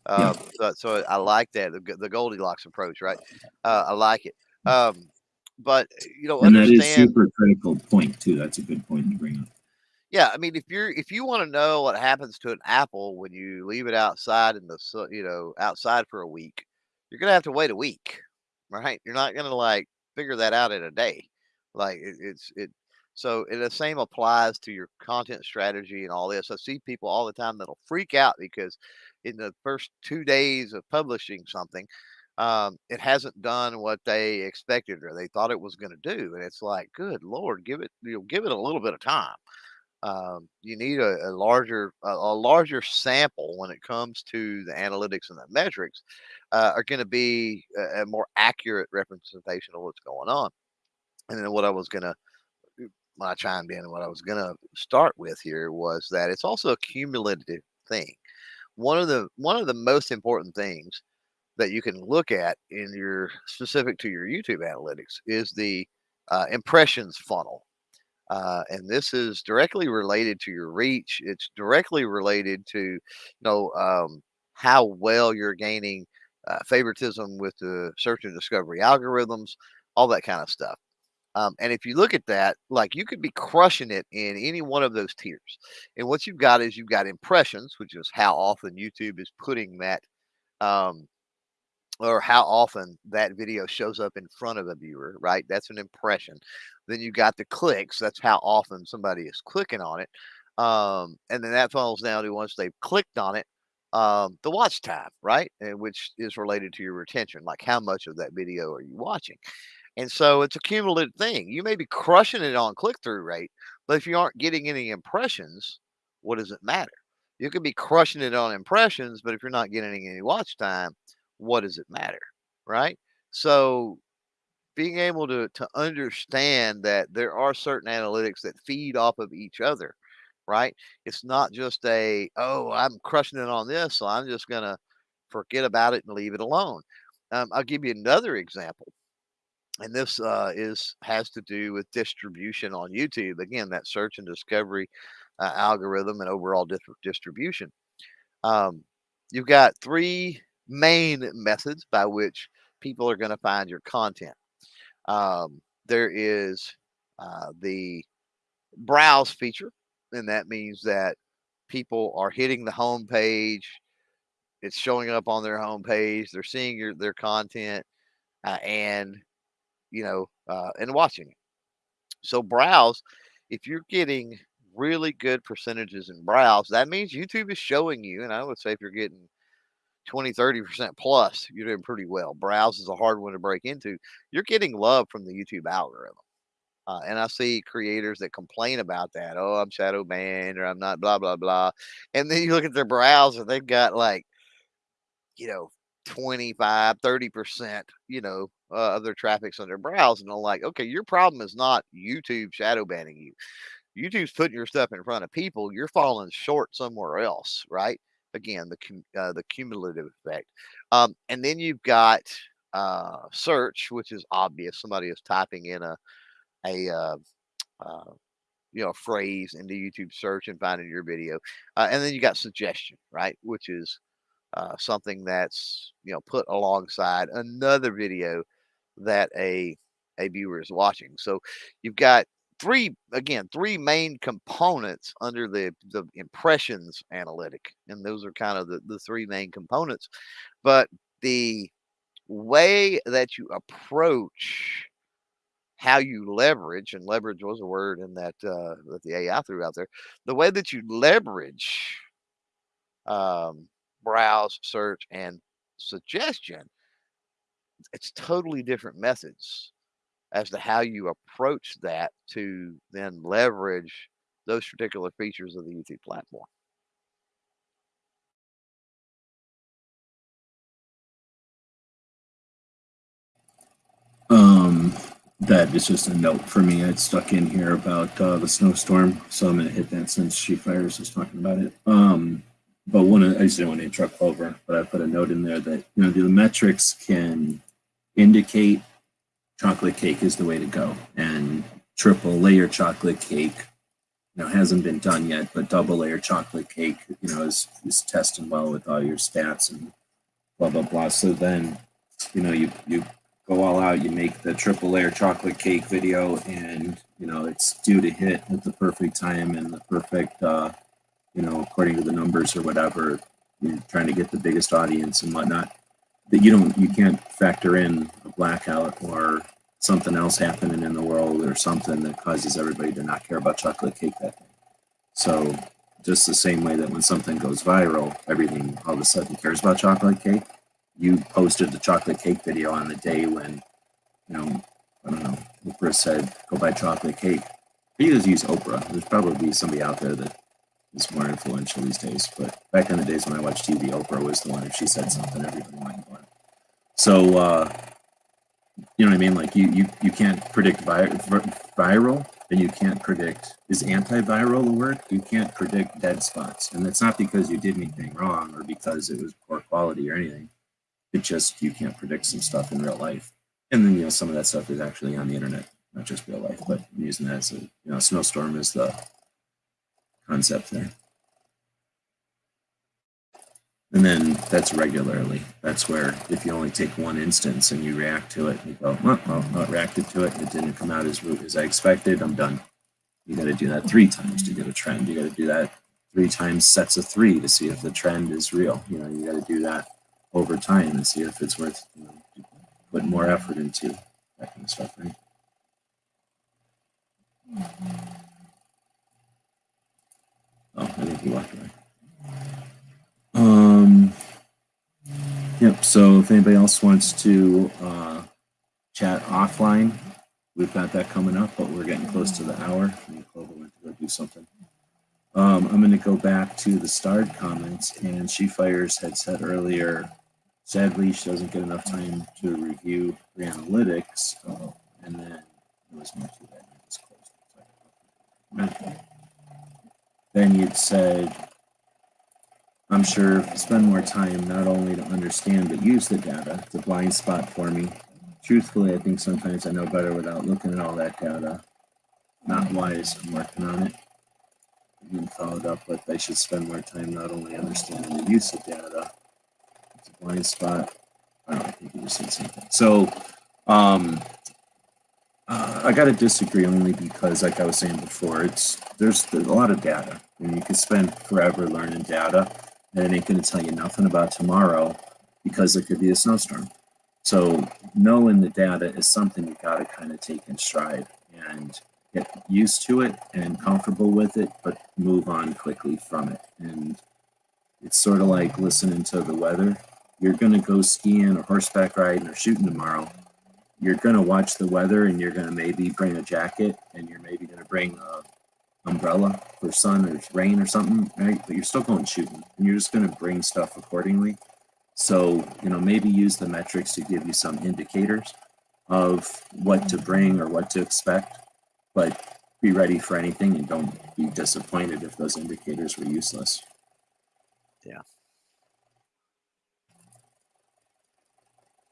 Um, so, so I like that the, the Goldilocks approach, right? Uh, I like it. Um, but you know, And that is super critical point too. That's a good point to bring up. Yeah, I mean, if you're if you want to know what happens to an apple when you leave it outside in the su- you know outside for a week, you're gonna have to wait a week, right? You're not gonna like figure that out in a day. Like it, it's it. So the same applies to your content strategy and all this. I see people all the time that'll freak out because in the first two days of publishing something, um, it hasn't done what they expected or they thought it was going to do, and it's like, good lord, give it you know, give it a little bit of time um, you need a, a larger a, a, larger sample when it comes to the analytics and the metrics uh, are going to be a, a, more accurate representation of what's going on and then what i was going to i chimed in what i was going to start with here was that it's also a cumulative thing one of the one of the most important things that you can look at in your specific to your youtube analytics is the uh, impressions funnel uh, and this is directly related to your reach. It's directly related to, you know, um, how well you're gaining uh, favoritism with the search and discovery algorithms, all that kind of stuff. Um, and if you look at that, like you could be crushing it in any one of those tiers. And what you've got is you've got impressions, which is how often YouTube is putting that um, or how often that video shows up in front of a viewer, right? That's an impression. Then you've got the clicks. That's how often somebody is clicking on it. Um, and then that funnels down to once they've clicked on it, um, the watch time, right? And which is related to your retention, like how much of that video are you watching? And so it's a cumulative thing. You may be crushing it on click through rate, but if you aren't getting any impressions, what does it matter? You could be crushing it on impressions, but if you're not getting any watch time, what does it matter? Right. So being able to, to understand that there are certain analytics that feed off of each other, right? It's not just a, oh, I'm crushing it on this, so I'm just going to forget about it and leave it alone. Um, I'll give you another example. And this uh, is has to do with distribution on YouTube. Again, that search and discovery uh, algorithm and overall distribution. Um, you've got three main methods by which people are going to find your content. Um, there is uh, the browse feature, and that means that people are hitting the home page. It's showing up on their home page. They're seeing your their content, uh, and you know, uh, and watching it. So browse, if you're getting really good percentages in browse, that means YouTube is showing you. And I would say if you're getting 20, 30% plus, you're doing pretty well. Browse is a hard one to break into. You're getting love from the YouTube algorithm. Uh, and I see creators that complain about that. Oh, I'm shadow banned or I'm not blah, blah, blah. And then you look at their browser, they've got like, you know, 25, 30%, you know, uh, traffic's on their browse. And I'm like, okay, your problem is not YouTube shadow banning you. YouTube's putting your stuff in front of people. You're falling short somewhere else, right? again the uh, the cumulative effect um, and then you've got uh, search which is obvious somebody is typing in a a uh, uh, you know phrase into youtube search and finding your video uh, and then you got suggestion right which is uh, something that's you know put alongside another video that a a viewer is watching. So you've got three again three main components under the the impressions analytic and those are kind of the, the three main components. But the way that you approach how you leverage and leverage was a word in that uh, that the ai threw out there the way that you leverage um, browse search and suggestion it's totally different methods as to how you approach that to then leverage those particular features of the YouTube platform. Um, that is just a note for me. I'd stuck in here about uh, the snowstorm, so I'm going to hit that since She Fires was talking about it. Um, but one, I just didn't want to interrupt Clover, but I put a note in there that you know the metrics can indicate chocolate cake is the way to go. And triple layer chocolate cake, you know, hasn't been done yet, but double layer chocolate cake, you know, is, is testing well with all your stats and blah, blah, blah. So then, you know, you, you go all out. You make the triple layer chocolate cake video, and you know it's due to hit at the perfect time and the perfect, uh, you know, according to the numbers or whatever. You're trying to get the biggest audience and whatnot. That you don't, you can't factor in a blackout or something else happening in the world or something that causes everybody to not care about chocolate cake that day. So just the same way that when something goes viral, everything all of a sudden cares about chocolate cake. You posted the chocolate cake video on the day when, you know, I don't know, Oprah said, go buy chocolate cake. You just use Oprah. There's probably somebody out there that is more influential these days. But back in the days when I watched TV, Oprah was the one. If she said something, everybody went for. So, uh, you know what I mean? Like you, you, you can't predict vi- viral and you can't predict, is antiviral a word? You can't predict dead spots. And it's not because you did anything wrong or because it was poor quality or anything. It just, you can't predict some stuff in real life. And then, you know, some of that stuff is actually on the internet, not just real life, but I'm using that as a, you know, snowstorm is the concept there. And then that's regularly. That's where if you only take one instance and you react to it, you go, well, well I reacted to it. It didn't come out as, root as I expected. I'm done. You got to do that three times to get a trend. You got to do that three times sets of three to see if the trend is real. You know, you got to do that over time and see if it's worth you know, put more effort into that kind of stuff, right? Oh, I think he walked away. Um, yep. So if anybody else wants to uh, chat offline, we've got that coming up, but we're getting close to the hour. Clover went to go do something. Um, I'm going to go back to the starred comments, and She Fires had said earlier, sadly, she doesn't get enough time to review the analytics, uh, and then it was more to that. I just closed. Then you'd said, I'm sure spend more time not only to understand but use the data. It's a blind spot for me. Truthfully, I think sometimes I know better without looking at all that data. Not wise. I'm working on it. And then followed up with I should spend more time not only understanding the use of data. It's a blind spot. I don't think you just said something. So um, uh, I got to disagree only because, like I was saying before, it's there's, there's a lot of data, you can spend forever learning data and it ain't going to tell you nothing about tomorrow because it could be a snowstorm. So knowing the data is something you got to kind of take in stride and get used to it and comfortable with it, but move on quickly from it. And it's sort of like listening to the weather. You're going to go skiing or horseback riding or shooting tomorrow. You're going to watch the weather and you're going to maybe bring a jacket and you're maybe going to bring a umbrella for sun or rain or something, right? But you're still going shooting and you're just going to bring stuff accordingly. So, you know, maybe use the metrics to give you some indicators of what to bring or what to expect, but be ready for anything and don't be disappointed if those indicators were useless. Yeah.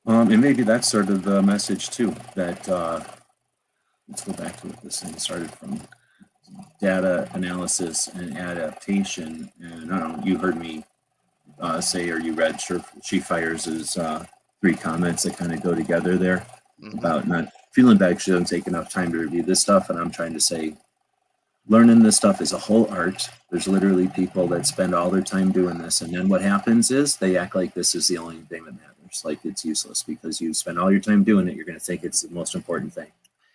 Um, and maybe that's sort of the message too, that, uh, let's go back to what this thing started from data analysis and adaptation. And I don't know, you heard me uh, say, or you read She Fires' uh, three comments that kind of go together there mm-hmm. about not feeling bad because she doesn't take enough time to review this stuff. And I'm trying to say, learning this stuff is a whole art. There's literally people that spend all their time doing this. And then what happens is they act like this is the only thing that matters. Like it's useless because you spend all your time doing it. You're going to think it's the most important thing.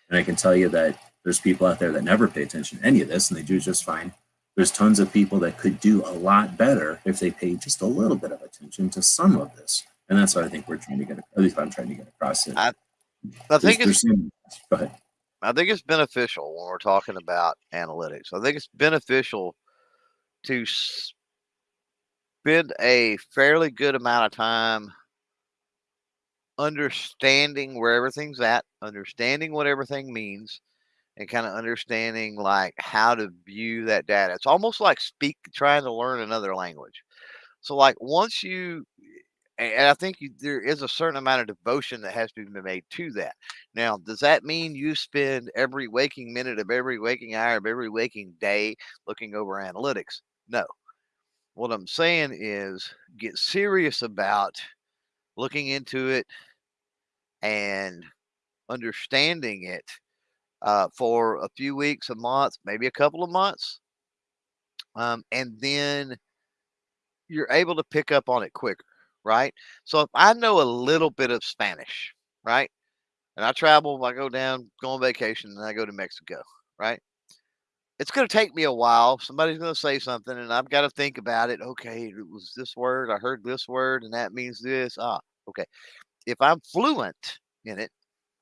And I can tell you that there's people out there that never pay attention to any of this and they do just fine. There's tons of people that could do a lot better if they paid just a little bit of attention to some of this. And that's what I think we're trying to get, at least I'm trying to get across it. I, I think there's, it's, there's go ahead. I think it's beneficial when we're talking about analytics. I think it's beneficial to spend a fairly good amount of time understanding where everything's at, understanding what everything means, and kind of understanding like how to view that data. It's almost like speak trying to learn another language. So like once you and I think you, there is a certain amount of devotion that has to be made to that. Now, does that mean you spend every waking minute of every waking hour of every waking day looking over analytics? No. What I'm saying is get serious about looking into it, and understanding it uh, for a few weeks, a month, maybe a couple of months. Um, and then you're able to pick up on it quicker, right? So if I know a little bit of Spanish, right? And I travel, I go down, go on vacation, and I go to Mexico, right? It's going to take me a while. Somebody's going to say something, and I've got to think about it. Okay, it was this word. I heard this word, and that means this. Ah, okay. If I'm fluent in it,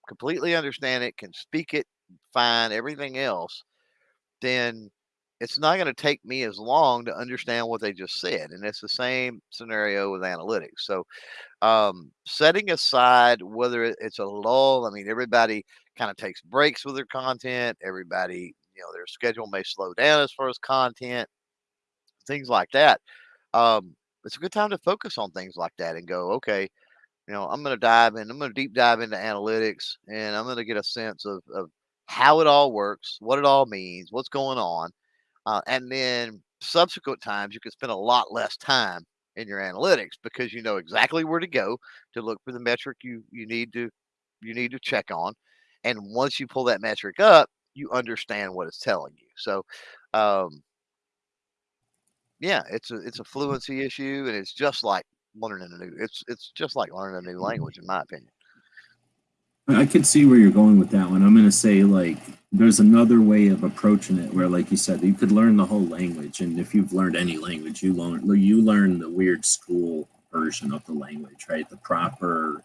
completely understand it, can speak it fine, everything else, then it's not going to take me as long to understand what they just said. And it's the same scenario with analytics. So, um, setting aside whether it's a lull, I mean, everybody kind of takes breaks with their content. Everybody, you know, their schedule may slow down as far as content, things like that. Um, it's a good time to focus on things like that and go, okay, you know, I'm going to dive in, I'm going to deep dive into analytics and I'm going to get a sense of, of how it all works, what it all means, what's going on. Uh, and then subsequent times, you can spend a lot less time in your analytics because you know exactly where to go to look for the metric you you need to you need to check on. And once you pull that metric up, you understand what it's telling you. So, um, yeah, it's a it's a fluency issue, and it's just like learning a new. It's it's just like learning a new language, in my opinion. I could see where you're going with that one. I'm going to say like there's another way of approaching it where, like you said, you could learn the whole language, and if you've learned any language, you learn you learn the weird school version of the language, right? The proper,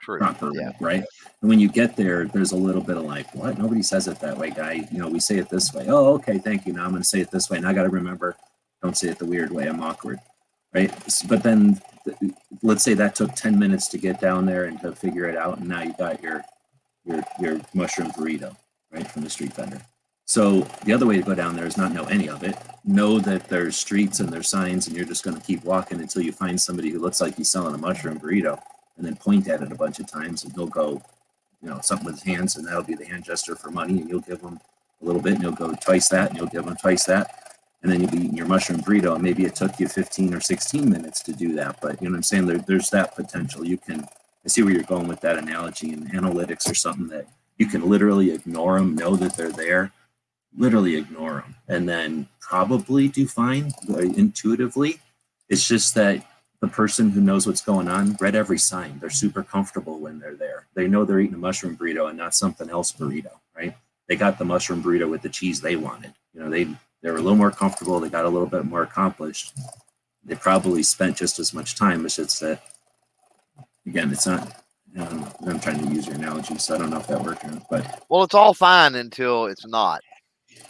True. proper, Yeah. right? And when you get there, there's a little bit of like, what? Nobody says it that way, guy. You know, we say it this way. Oh, okay, thank you. Now I'm going to say it this way, and I got to remember, don't say it the weird way. I'm awkward, right? But then let's say that took 10 minutes to get down there and to figure it out and now you got your your your mushroom burrito right from the street vendor. So the other way to go down there is not know any of it. Know that there's streets and there's signs and you're just going to keep walking until you find somebody who looks like he's selling a mushroom burrito and then point at it a bunch of times and he'll go you know something with his hands and that'll be the hand gesture for money and you'll give him a little bit and you'll go twice that and you'll give him twice that and then you'll be eating your mushroom burrito and maybe it took you 15 or 16 minutes to do that but you know what i'm saying? There, there's that potential. You can i see where you're going with that analogy and analytics are something that you can literally ignore them know that they're there literally ignore them and then probably do fine uh, intuitively. It's just that the person who knows what's going on read every sign. They're super comfortable when they're there. They know they're eating a mushroom burrito and not something else burrito right? They got the mushroom burrito with the cheese they wanted. You know they they were a little more comfortable. They got a little bit more accomplished. They probably spent just as much time. It's just that, again, it's not. Um, I'm trying to use your analogy, so I don't know if that worked or not. But Well, it's all fine until it's not.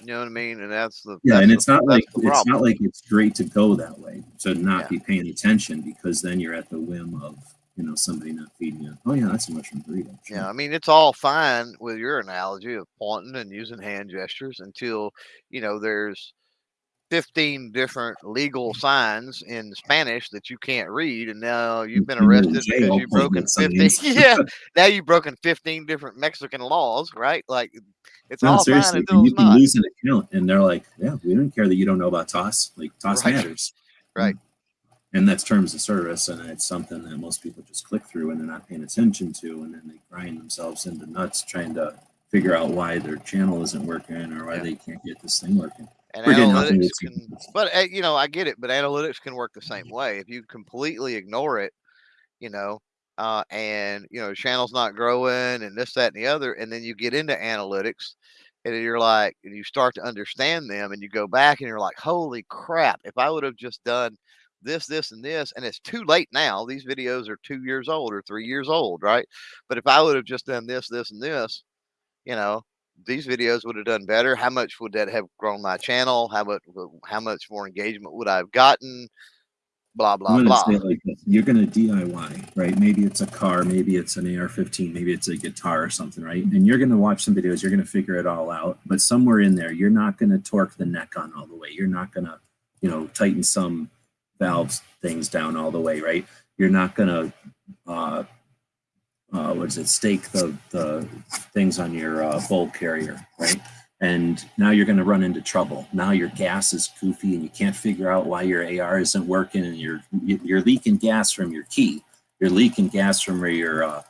You know what I mean? And that's the yeah, that's and the- it's not like it's not like it's great to go that way to not Yeah. be paying attention because then you're at the whim of you know somebody not feeding you. Oh yeah, that's a mushroom burrito. Sure. Yeah, I mean it's all fine with your analogy of pointing and using hand gestures until you know there's 15 different legal signs in Spanish that you can't read, and now you've been And you're in arrested because you've broken 15. Yeah, now you've broken 15 different Mexican laws, right? Like it's No, all fine seriously, you can not. lose an account, and they're like, "Yeah, we don't care that you don't know about toss. Like toss Right. matters, Right. And that's terms of service, and it's something that most people just click through and they're not paying attention to, and then they grind themselves into nuts trying to figure out why their channel isn't working or why Yeah. they can't get this thing working. And We're analytics can, but uh, you know, I get it, but analytics can work the same way. If you completely ignore it, you know, uh, and you know, channel's not growing and this, that, and the other, and then you get into analytics and you're like, and you start to understand them and you go back and you're like, holy crap, if I would have just done this, this, and this, and it's too late now. These videos are two years old or three years old, right? But if I would have just done this, this, and this, you know, these videos would have done better. How much would that have grown my channel? How much how much more engagement would I have gotten? Blah blah blah. like. You're gonna DIY, right? Maybe it's a car, maybe it's an AR-15, maybe it's a guitar or something, right? And you're gonna watch some videos, you're gonna figure it all out. But somewhere in there, you're not gonna torque the neck on all the way. You're not gonna, you know, tighten some valves things down all the way, right? You're not gonna, uh, uh, what is it? Stake the the things on your uh, bolt carrier, right? and now you're going to run into trouble. Now your gas is goofy and you can't figure out why your AR isn't working and you're you're leaking gas from your key. You're leaking gas from where your uh,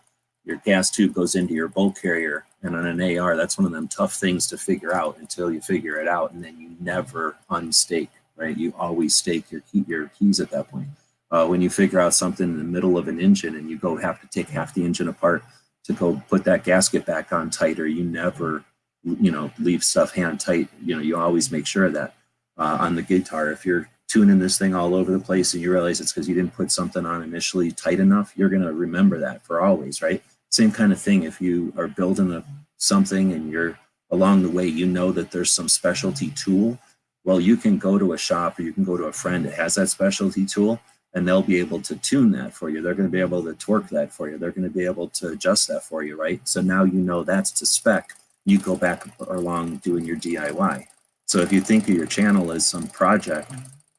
your gas tube goes into your bolt carrier. And on an AR, that's one of them tough things to figure out until you figure it out. And then you never unstake, right? You always stake your, key, your keys at that point. Uh, when you figure out something in the middle of an engine and you go have to take half the engine apart to go put that gasket back on tighter, you never, you know, leave stuff hand tight. You know, you always make sure that. Uh, on the guitar, if you're tuning this thing all over the place and you realize it's because you didn't put something on initially tight enough, you're going to remember that for always, right? Same kind of thing if you are building a, something and you're along the way, you know that there's some specialty tool. Well, you can go to a shop or you can go to a friend that has that specialty tool and they'll be able to tune that for you. They're going to be able to torque that for you. They're going to be able to adjust that for you, right? So now you know that's to spec. You go back along doing your DIY. So if you think of your channel as some project,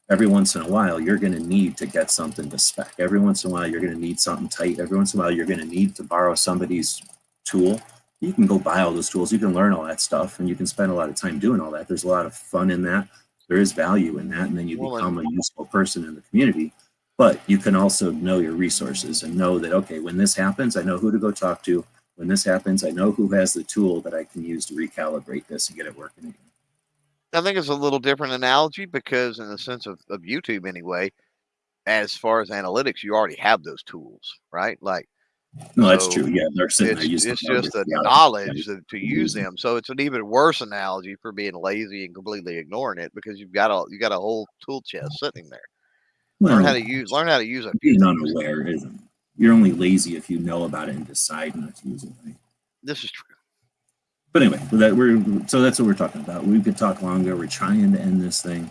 every once in a while, you're going to need to get something to spec. Every once in a while, you're going to need something tight. Every once in a while, you're going to need to borrow somebody's tool. You can go buy all those tools. You can learn all that stuff and you can spend a lot of time doing all that. There's a lot of fun in that. There is value in that. And then you Well, become a useful person in the community. But you can also know your resources and know that, okay, when this happens, I know who to go talk to. When this happens, I know who has the tool that I can use to recalibrate this and get it working again. I think it's a little different analogy because, in the sense of, of YouTube, anyway, as far as analytics, you already have those tools, right? Like No, that's So, true. Yeah, they're sitting it's, there using it's just the. Yeah, knowledge to, to use mm-hmm. them. So it's an even worse analogy for being lazy and completely ignoring it because you've got a you got a whole tool chest sitting there. Learn how to use learn how to use it. few being things. unaware isn't. You're only lazy if you know about it and decide not to use it. Right? This is true. But anyway, that we're so that's what we're talking about. We could talk longer. We're trying to end this thing.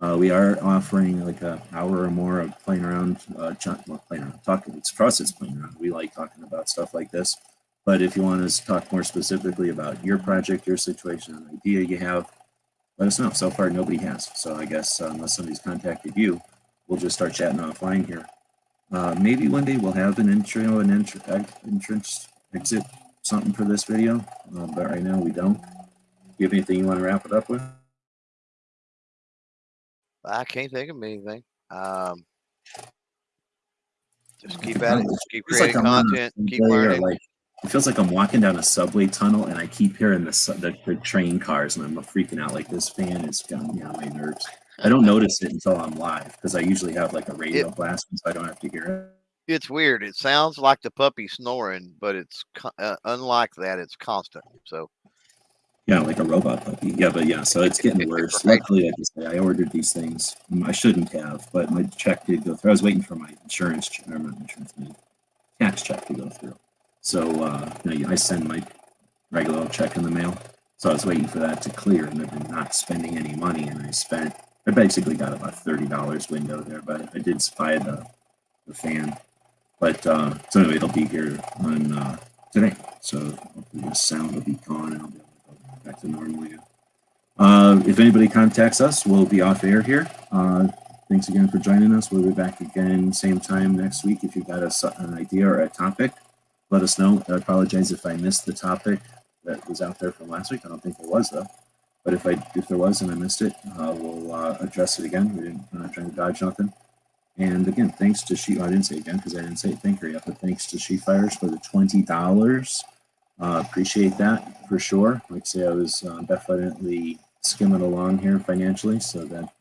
Uh, we are offering like an hour or more of playing around. Uh, playing around, talking. It's for us. Playing around. We like talking about stuff like this. But if you want us to talk more specifically about your project, your situation, an idea you have, let us know. So far, nobody has. So I guess uh, unless somebody's contacted you, we'll just start chatting offline here. Uh, maybe one day we'll have an intro, an intro, entrance, exit, something for this video, uh, but right now we don't. You have anything you want to wrap it up with? I can't think of anything. Um, just keep at it. Just keep like creating a content. Keep learning. Like, it feels like I'm walking down a subway tunnel and I keep hearing the, the, the train cars and I'm freaking out. Like this fan is got me on my nerves. I don't notice it until I'm live because I usually have like a radio blasting so I don't have to hear it. It's weird. It sounds like the puppy snoring, but it's uh, unlike that. It's constant. So Yeah, like a robot puppy. Yeah, but yeah, so it's getting worse. Right. Luckily, I said, I ordered these things. I shouldn't have, but my check did go through. I was waiting for my insurance, ch- or not insurance, my tax check to go through. So uh, you know, I send my regular check in the mail. So I was waiting for that to clear, and I've been not spending any money. And I spent, I basically got about thirty dollars window there, but I did buy the the fan. But uh, so anyway, it'll be here on uh, today. So hopefully the sound will be gone, and I'll be able to go back to normal again. Uh, if anybody contacts us, we'll be off air here. Uh, thanks again for joining us. We'll be back again same time next week. If you've got a, an idea or a topic, let us know. I apologize if I missed the topic that was out there from last week. I don't think there was though. But if I if there was and I missed it, uh, we'll uh, address it again. We didn't, we're not trying to dodge nothing. And again, thanks to She. I didn't say again because I didn't say thank her yet. But thanks to She Fires for the twenty dollars. Uh, appreciate that for sure. Like I say, I was uh, definitely skimming along here financially, so that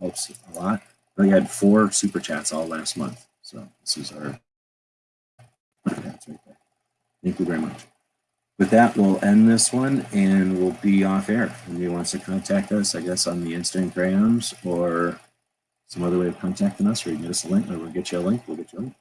helps a lot. We had four super chats all last month, so this is our that's right there. Thank you very much. With that, we'll end this one and we'll be off air. If anybody wants to contact us, I guess on the Instagrams or some other way of contacting us, or you can get us a link, or we'll get you a link. We'll get you a link.